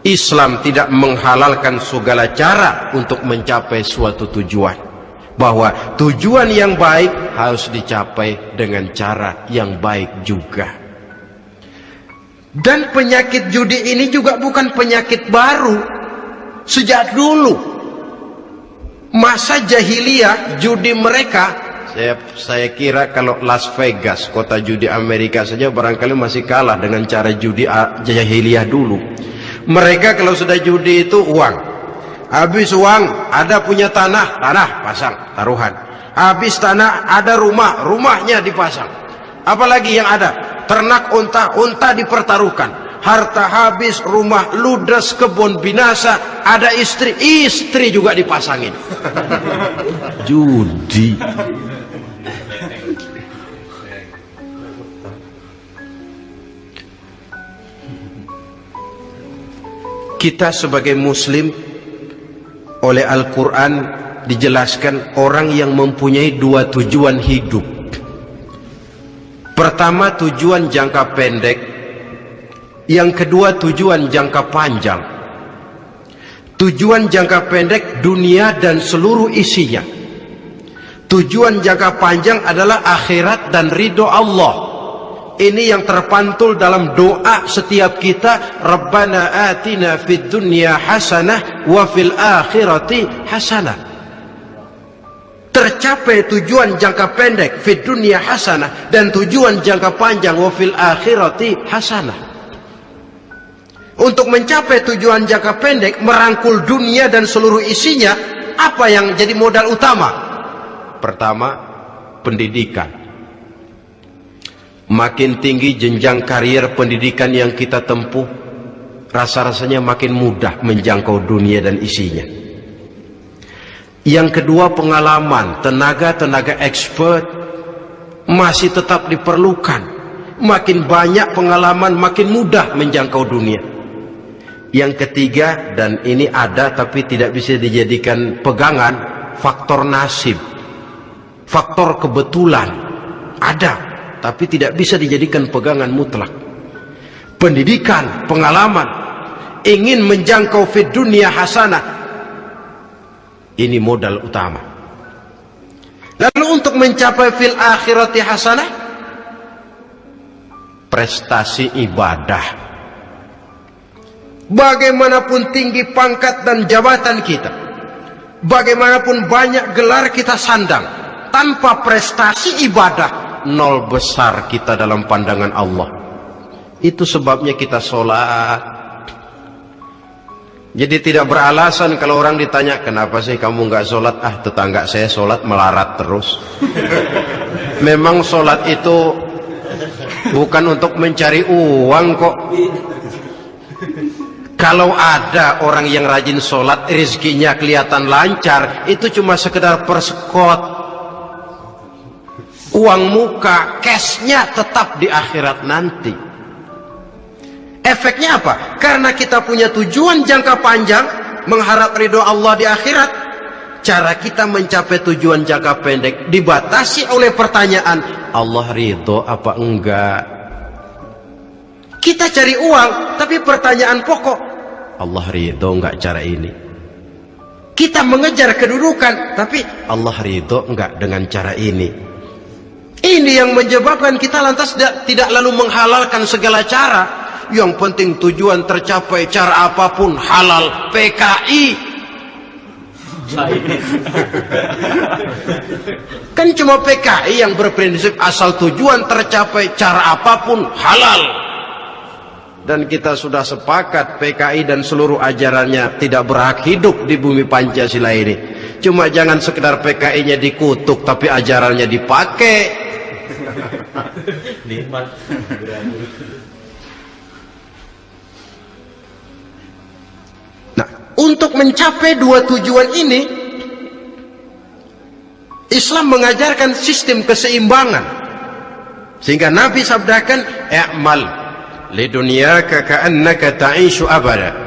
Islam tidak menghalalkan segala cara untuk mencapai suatu tujuan bahwa tujuan yang baik harus dicapai dengan cara yang baik juga. Dan penyakit judi ini juga bukan penyakit baru. Sejak dulu masa jahiliyah judi mereka Saya, saya kira kalau Las Vegas, kota judi Amerika saja barangkali masih kalah dengan cara judi jahiliyah dulu. Mereka kalau sudah judi itu uang. Habis uang, ada punya tanah, tanah pasang, taruhan. Habis tanah, ada rumah, rumahnya dipasang. Apalagi yang ada? Ternak unta, unta dipertaruhkan harta habis, rumah ludes, kebun binasa, ada istri, istri juga dipasangin. Judi. Kita sebagai muslim oleh Al-Quran dijelaskan orang yang mempunyai dua tujuan hidup. Pertama tujuan jangka pendek yang kedua tujuan jangka panjang. Tujuan jangka pendek dunia dan seluruh isinya. Tujuan jangka panjang adalah akhirat dan ridho Allah. Ini yang terpantul dalam doa setiap kita. Rabbana atina fid dunya hasanah wa fil akhirati hasanah. Tercapai tujuan jangka pendek fid dunya hasanah dan tujuan jangka panjang wa fil akhirati hasanah. Untuk mencapai tujuan jangka pendek, merangkul dunia dan seluruh isinya, apa yang jadi modal utama? Pertama, pendidikan. Makin tinggi jenjang karier pendidikan yang kita tempuh, rasa-rasanya makin mudah menjangkau dunia dan isinya. Yang kedua, pengalaman, tenaga-tenaga expert masih tetap diperlukan. Makin banyak pengalaman, makin mudah menjangkau dunia. Yang ketiga dan ini ada tapi tidak bisa dijadikan pegangan faktor nasib. Faktor kebetulan ada tapi tidak bisa dijadikan pegangan mutlak. Pendidikan, pengalaman, ingin menjangkau fit dunia hasanah. Ini modal utama. Lalu untuk mencapai fil akhirati hasanah prestasi ibadah Bagaimanapun tinggi pangkat dan jabatan kita, bagaimanapun banyak gelar kita sandang, tanpa prestasi ibadah, nol besar kita dalam pandangan Allah. Itu sebabnya kita sholat. Jadi tidak beralasan kalau orang ditanya, kenapa sih kamu nggak sholat? Ah tetangga saya sholat melarat terus. Memang sholat itu bukan untuk mencari uang kok. Kalau ada orang yang rajin sholat, rezekinya kelihatan lancar, itu cuma sekedar persekot. Uang muka, cashnya tetap di akhirat nanti. Efeknya apa? Karena kita punya tujuan jangka panjang, mengharap ridho Allah di akhirat. Cara kita mencapai tujuan jangka pendek dibatasi oleh pertanyaan, Allah ridho apa enggak? Kita cari uang, tapi pertanyaan pokok, Allah ridho enggak cara ini kita mengejar kedudukan tapi Allah ridho enggak dengan cara ini ini yang menyebabkan kita lantas tidak, tidak lalu menghalalkan segala cara. Yang penting tujuan tercapai cara apa pun halal. PKI kan cuma PKI yang berprinsip asal tujuan tercapai cara apa pun halal. Dan kita sudah sepakat PKI dan seluruh ajarannya tidak berhak hidup di bumi Pancasila ini. Cuma jangan sekedar PKI-nya dikutuk tapi ajarannya dipakai. nikmat. Nah untuk mencapai dua tujuan ini Islam mengajarkan sistem keseimbangan. Sehingga Nabi sabdakan i'mal lidunyaka ka'annaka ta'ishu abada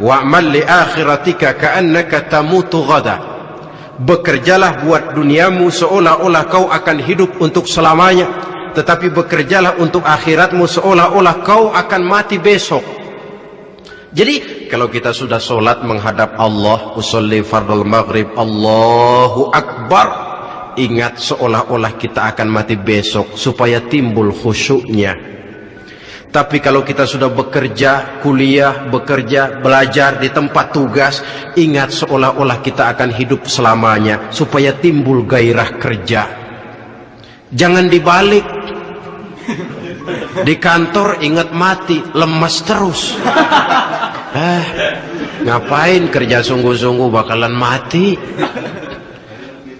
wa'mal li akhiratika ka'annaka tamutu ghada. Bekerjalah buat duniamu seolah-olah kau akan hidup untuk selamanya tetapi bekerjalah untuk akhiratmu seolah-olah kau akan mati besok jadi kalau kita sudah solat menghadap Allah usolli fardul maghrib Allahu Akbar ingat seolah-olah kita akan mati besok supaya timbul khusyuknya tapi kalau kita sudah bekerja, kuliah, bekerja, belajar di tempat tugas, ingat seolah-olah kita akan hidup selamanya supaya timbul gairah kerja. Jangan dibalik. Di kantor ingat mati, lemas terus. Eh, ngapain kerja sungguh-sungguh bakalan mati?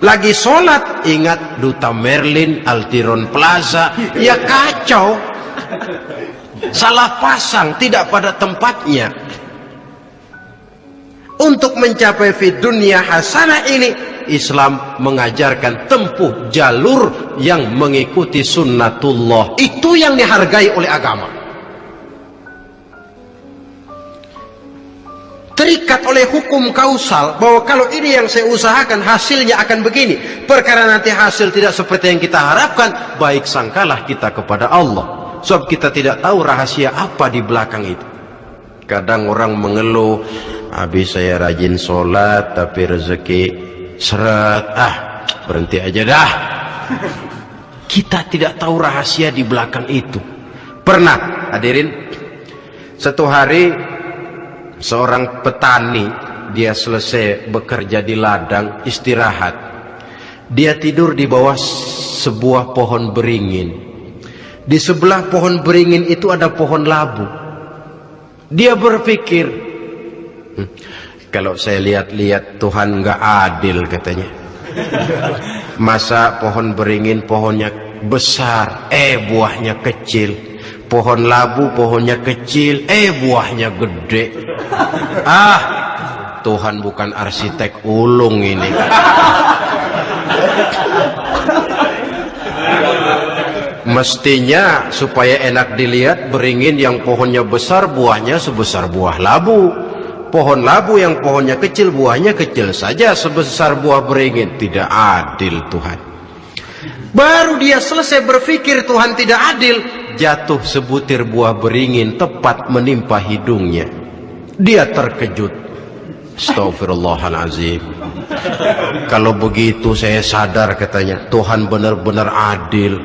Lagi sholat ingat Duta Merlin, Altiron Plaza, ya kacau. Salah pasang, tidak pada tempatnya. Untuk mencapai fit dunia hasanah ini, Islam mengajarkan tempuh jalur yang mengikuti sunnatullah. Itu yang dihargai oleh agama. Terikat oleh hukum kausal bahwa kalau ini yang saya usahakan hasilnya akan begini. Perkara nanti hasil tidak seperti yang kita harapkan, baik sangkalah kita kepada Allah. Sebab kita tidak tahu rahasia apa di belakang itu. Kadang orang mengeluh, habis saya rajin sholat tapi rezeki seret ah berhenti aja dah kita tidak tahu rahasia di belakang itu pernah hadirin satu hari seorang petani dia selesai bekerja di ladang istirahat dia tidur di bawah sebuah pohon beringin di sebelah pohon beringin itu ada pohon labu dia berpikir Hmm. Kalau saya lihat-lihat Tuhan nggak adil katanya. Masa pohon beringin pohonnya besar, eh buahnya kecil. Pohon labu pohonnya kecil, eh buahnya gede. Ah, Tuhan bukan arsitek ulung ini. Mestinya supaya enak dilihat beringin yang pohonnya besar buahnya sebesar buah labu pohon labu yang pohonnya kecil buahnya kecil saja sebesar buah beringin. Tidak adil Tuhan. Baru dia selesai berpikir Tuhan tidak adil jatuh sebutir buah beringin tepat menimpa hidungnya. Dia terkejut. Astagfirullahalazim kalau begitu saya sadar katanya Tuhan benar-benar adil.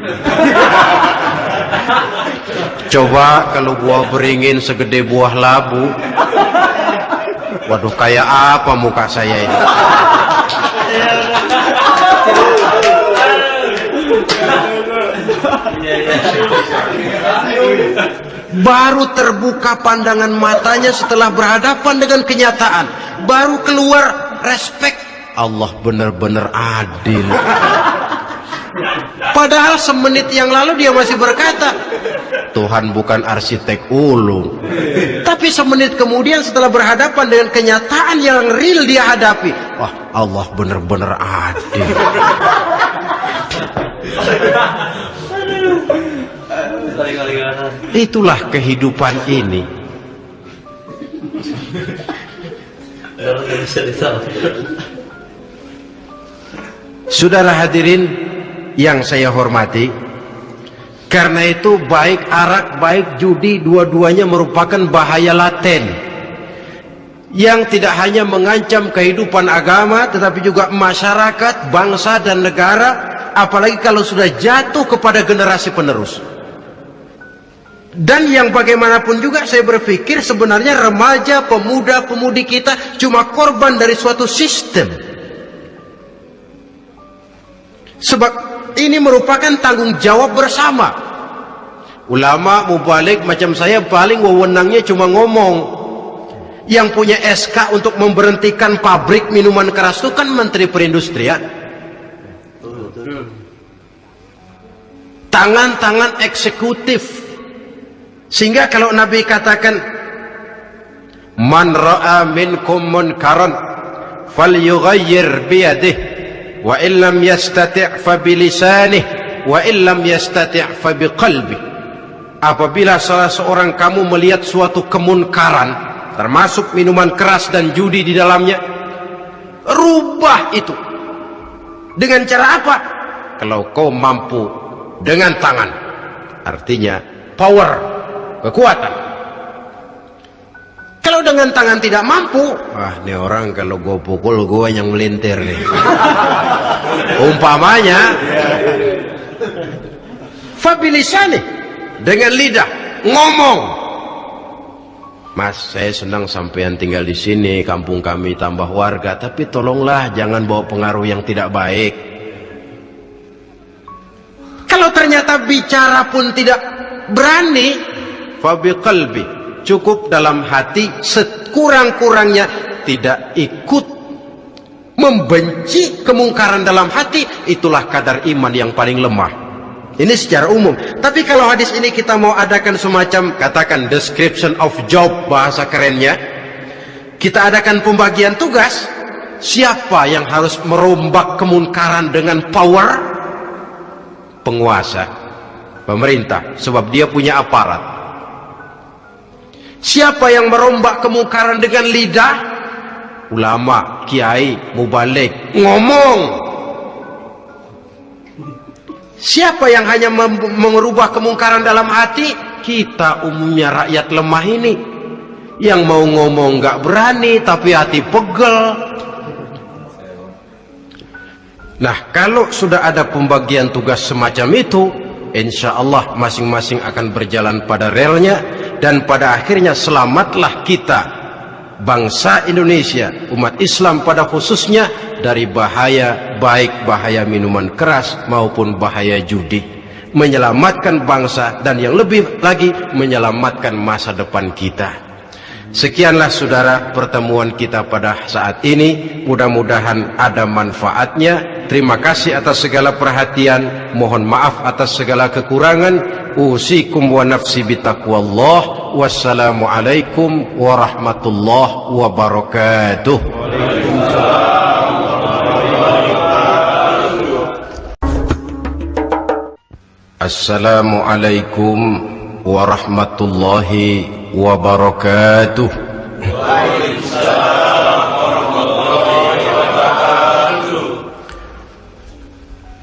Coba kalau buah beringin segede buah labu Waduh, kayak apa muka saya ini? Baru terbuka pandangan matanya setelah berhadapan dengan kenyataan. Baru keluar respect. Allah benar-benar adil. Padahal semenit yang lalu dia masih berkata, Tuhan bukan arsitek ulung. Tapi semenit kemudian setelah berhadapan dengan kenyataan yang real dia hadapi, wah Allah benar-benar adil. Itulah kehidupan ini. Saudara hadirin yang saya hormati karena itu baik arak baik judi dua-duanya merupakan bahaya laten. Yang tidak hanya mengancam kehidupan agama tetapi juga masyarakat, bangsa dan negara apalagi kalau sudah jatuh kepada generasi penerus. Dan yang bagaimanapun juga saya berpikir sebenarnya remaja, pemuda, pemudi kita cuma korban dari suatu sistem. Sebab ini merupakan tanggung jawab bersama. Ulama mubalik macam saya paling wewenangnya cuma ngomong. Yang punya SK untuk memberhentikan pabrik minuman keras itu kan menteri perindustrian. Tangan-tangan eksekutif. Sehingga kalau Nabi katakan man ra'a minkum munkaran falyughayyir biyadihi wa illam yastati' fa bilisanih wa illam yastati' fa biqalbi. Apabila salah seorang kamu melihat suatu kemunkaran termasuk minuman keras dan judi di dalamnya rubah itu. Dengan cara apa? Kalau kau mampu dengan tangan. Artinya power kekuatan dengan tangan tidak mampu, wah ini orang kalau gue pukul gue yang melintir nih. Umpamanya, fabilisani dengan lidah ngomong. Mas, saya senang sampean tinggal di sini, kampung kami tambah warga, tapi tolonglah jangan bawa pengaruh yang tidak baik. kalau ternyata bicara pun tidak berani, fabi qalbi cukup dalam hati sekurang-kurangnya tidak ikut membenci kemungkaran dalam hati itulah kadar iman yang paling lemah. Ini secara umum. Tapi kalau hadis ini kita mau adakan semacam katakan description of job bahasa kerennya, kita adakan pembagian tugas. Siapa yang harus merombak kemungkaran dengan power? Penguasa, pemerintah, sebab dia punya aparat. Siapa yang merombak kemungkaran dengan lidah? Ulama, kiai, mubalik, ngomong. Siapa yang hanya merubah kemungkaran dalam hati? Kita umumnya rakyat lemah ini. Yang mau ngomong gak berani tapi hati pegel. Nah kalau sudah ada pembagian tugas semacam itu, insya Allah masing-masing akan berjalan pada relnya dan pada akhirnya selamatlah kita bangsa Indonesia, umat Islam pada khususnya dari bahaya baik bahaya minuman keras maupun bahaya judi. Menyelamatkan bangsa dan yang lebih lagi menyelamatkan masa depan kita. Sekianlah saudara pertemuan kita pada saat ini. Mudah-mudahan ada manfaatnya. Terima kasih atas segala perhatian. Mohon maaf atas segala kekurangan. Usikum wa nafsi bitaqwallah. Wassalamualaikum warahmatullahi wabarakatuh. Assalamualaikum warahmatullahi wabarakatuh. وبركاته. السلام ورحمة الله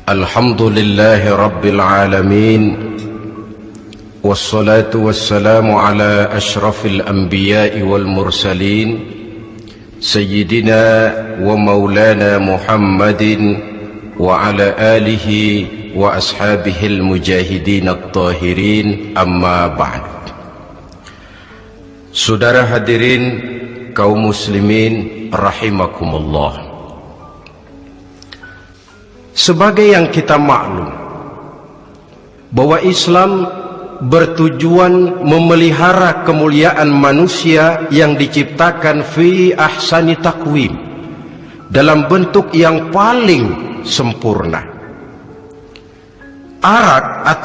الحمد لله رب العالمين والصلاة والسلام على أشرف الأنبياء والمرسلين سيدنا ومولانا محمد وعلى آله وأصحابه المجاهدين الطاهرين أما بعد. Saudara hadirin kaum muslimin rahimakumullah. Sebagai yang kita maklum bahwa Islam bertujuan memelihara kemuliaan manusia yang diciptakan fi ahsani takwim dalam bentuk yang paling sempurna. Arak atau